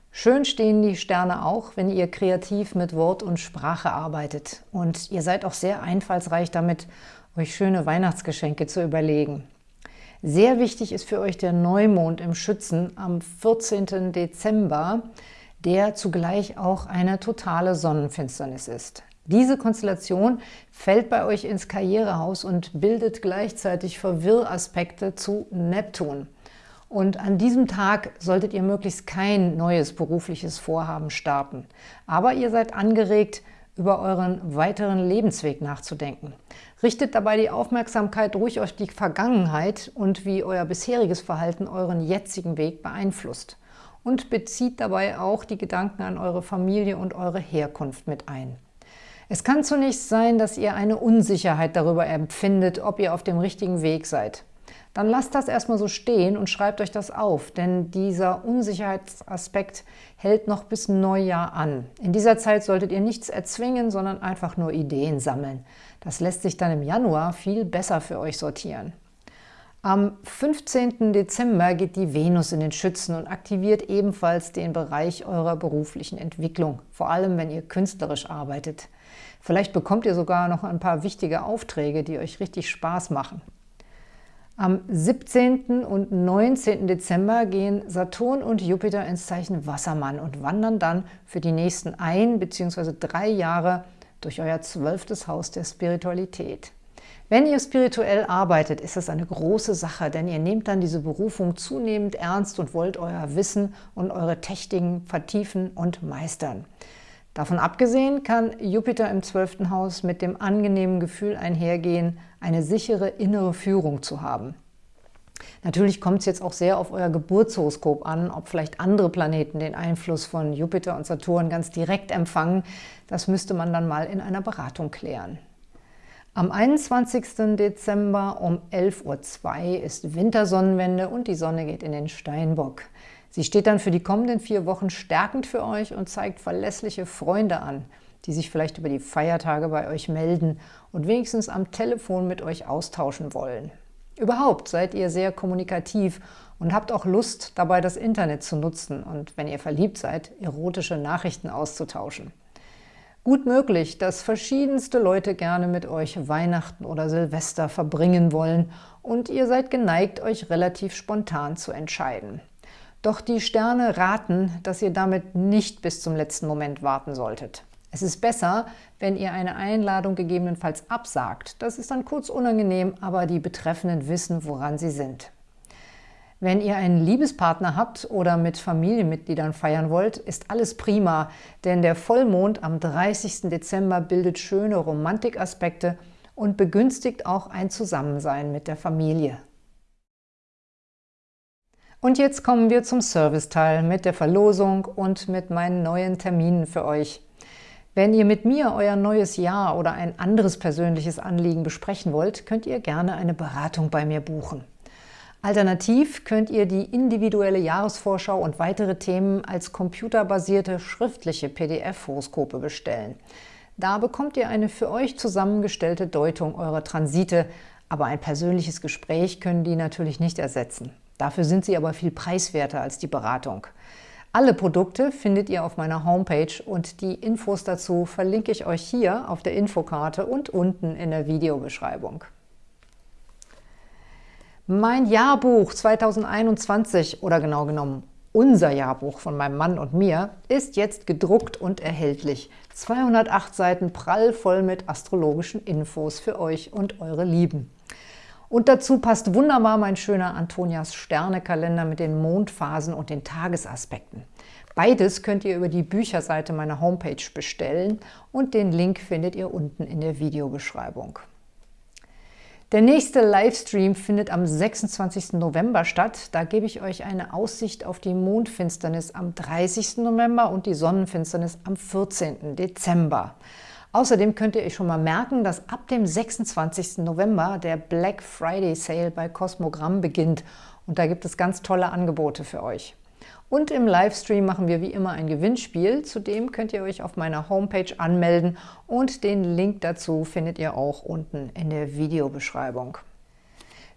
Schön stehen die Sterne auch, wenn ihr kreativ mit Wort und Sprache arbeitet. Und ihr seid auch sehr einfallsreich damit, euch schöne Weihnachtsgeschenke zu überlegen. Sehr wichtig ist für euch der Neumond im Schützen am 14. Dezember, der zugleich auch eine totale Sonnenfinsternis ist. Diese Konstellation fällt bei euch ins Karrierehaus und bildet gleichzeitig Verwirraspekte zu Neptun. Und an diesem Tag solltet ihr möglichst kein neues berufliches Vorhaben starten. Aber ihr seid angeregt, über euren weiteren Lebensweg nachzudenken. Richtet dabei die Aufmerksamkeit ruhig auf die Vergangenheit und wie euer bisheriges Verhalten euren jetzigen Weg beeinflusst. Und bezieht dabei auch die Gedanken an eure Familie und eure Herkunft mit ein. Es kann zunächst sein, dass ihr eine Unsicherheit darüber empfindet, ob ihr auf dem richtigen Weg seid dann lasst das erstmal so stehen und schreibt euch das auf, denn dieser Unsicherheitsaspekt hält noch bis Neujahr an. In dieser Zeit solltet ihr nichts erzwingen, sondern einfach nur Ideen sammeln. Das lässt sich dann im Januar viel besser für euch sortieren. Am 15. Dezember geht die Venus in den Schützen und aktiviert ebenfalls den Bereich eurer beruflichen Entwicklung, vor allem wenn ihr künstlerisch arbeitet. Vielleicht bekommt ihr sogar noch ein paar wichtige Aufträge, die euch richtig Spaß machen. Am 17. und 19. Dezember gehen Saturn und Jupiter ins Zeichen Wassermann und wandern dann für die nächsten ein bzw. drei Jahre durch euer zwölftes Haus der Spiritualität. Wenn ihr spirituell arbeitet, ist das eine große Sache, denn ihr nehmt dann diese Berufung zunehmend ernst und wollt euer Wissen und eure Techniken vertiefen und meistern. Davon abgesehen kann Jupiter im zwölften Haus mit dem angenehmen Gefühl einhergehen, eine sichere innere Führung zu haben. Natürlich kommt es jetzt auch sehr auf euer Geburtshoroskop an, ob vielleicht andere Planeten den Einfluss von Jupiter und Saturn ganz direkt empfangen. Das müsste man dann mal in einer Beratung klären. Am 21. Dezember um 11.02 Uhr ist Wintersonnenwende und die Sonne geht in den Steinbock. Sie steht dann für die kommenden vier Wochen stärkend für euch und zeigt verlässliche Freunde an, die sich vielleicht über die Feiertage bei euch melden und wenigstens am Telefon mit euch austauschen wollen. Überhaupt seid ihr sehr kommunikativ und habt auch Lust, dabei das Internet zu nutzen und, wenn ihr verliebt seid, erotische Nachrichten auszutauschen. Gut möglich, dass verschiedenste Leute gerne mit euch Weihnachten oder Silvester verbringen wollen und ihr seid geneigt, euch relativ spontan zu entscheiden. Doch die Sterne raten, dass ihr damit nicht bis zum letzten Moment warten solltet. Es ist besser, wenn ihr eine Einladung gegebenenfalls absagt. Das ist dann kurz unangenehm, aber die Betreffenden wissen, woran sie sind. Wenn ihr einen Liebespartner habt oder mit Familienmitgliedern feiern wollt, ist alles prima, denn der Vollmond am 30. Dezember bildet schöne Romantikaspekte und begünstigt auch ein Zusammensein mit der Familie. Und jetzt kommen wir zum Serviceteil mit der Verlosung und mit meinen neuen Terminen für euch. Wenn ihr mit mir euer neues Jahr oder ein anderes persönliches Anliegen besprechen wollt, könnt ihr gerne eine Beratung bei mir buchen. Alternativ könnt ihr die individuelle Jahresvorschau und weitere Themen als computerbasierte schriftliche PDF-Horoskope bestellen. Da bekommt ihr eine für euch zusammengestellte Deutung eurer Transite, aber ein persönliches Gespräch können die natürlich nicht ersetzen. Dafür sind sie aber viel preiswerter als die Beratung. Alle Produkte findet ihr auf meiner Homepage und die Infos dazu verlinke ich euch hier auf der Infokarte und unten in der Videobeschreibung. Mein Jahrbuch 2021 oder genau genommen unser Jahrbuch von meinem Mann und mir ist jetzt gedruckt und erhältlich. 208 Seiten prall voll mit astrologischen Infos für euch und eure Lieben. Und dazu passt wunderbar mein schöner Antonias Sternekalender mit den Mondphasen und den Tagesaspekten. Beides könnt ihr über die Bücherseite meiner Homepage bestellen und den Link findet ihr unten in der Videobeschreibung. Der nächste Livestream findet am 26. November statt. Da gebe ich euch eine Aussicht auf die Mondfinsternis am 30. November und die Sonnenfinsternis am 14. Dezember. Außerdem könnt ihr euch schon mal merken, dass ab dem 26. November der Black Friday Sale bei Cosmogramm beginnt und da gibt es ganz tolle Angebote für euch. Und im Livestream machen wir wie immer ein Gewinnspiel. Zudem könnt ihr euch auf meiner Homepage anmelden und den Link dazu findet ihr auch unten in der Videobeschreibung.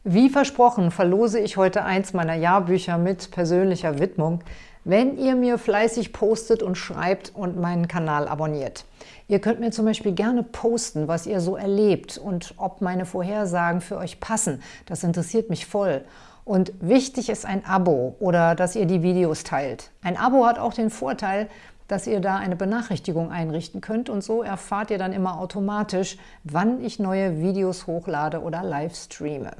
Wie versprochen verlose ich heute eins meiner Jahrbücher mit persönlicher Widmung, wenn ihr mir fleißig postet und schreibt und meinen Kanal abonniert. Ihr könnt mir zum Beispiel gerne posten, was ihr so erlebt und ob meine Vorhersagen für euch passen. Das interessiert mich voll. Und wichtig ist ein Abo oder dass ihr die Videos teilt. Ein Abo hat auch den Vorteil, dass ihr da eine Benachrichtigung einrichten könnt und so erfahrt ihr dann immer automatisch, wann ich neue Videos hochlade oder live streame.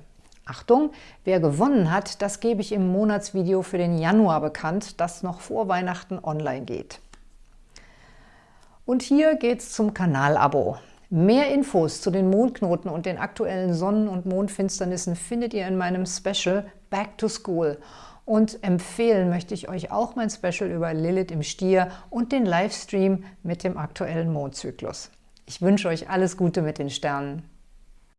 Achtung, wer gewonnen hat, das gebe ich im Monatsvideo für den Januar bekannt, das noch vor Weihnachten online geht. Und hier geht's zum Kanalabo. Mehr Infos zu den Mondknoten und den aktuellen Sonnen- und Mondfinsternissen findet ihr in meinem Special Back to School. Und empfehlen möchte ich euch auch mein Special über Lilith im Stier und den Livestream mit dem aktuellen Mondzyklus. Ich wünsche euch alles Gute mit den Sternen.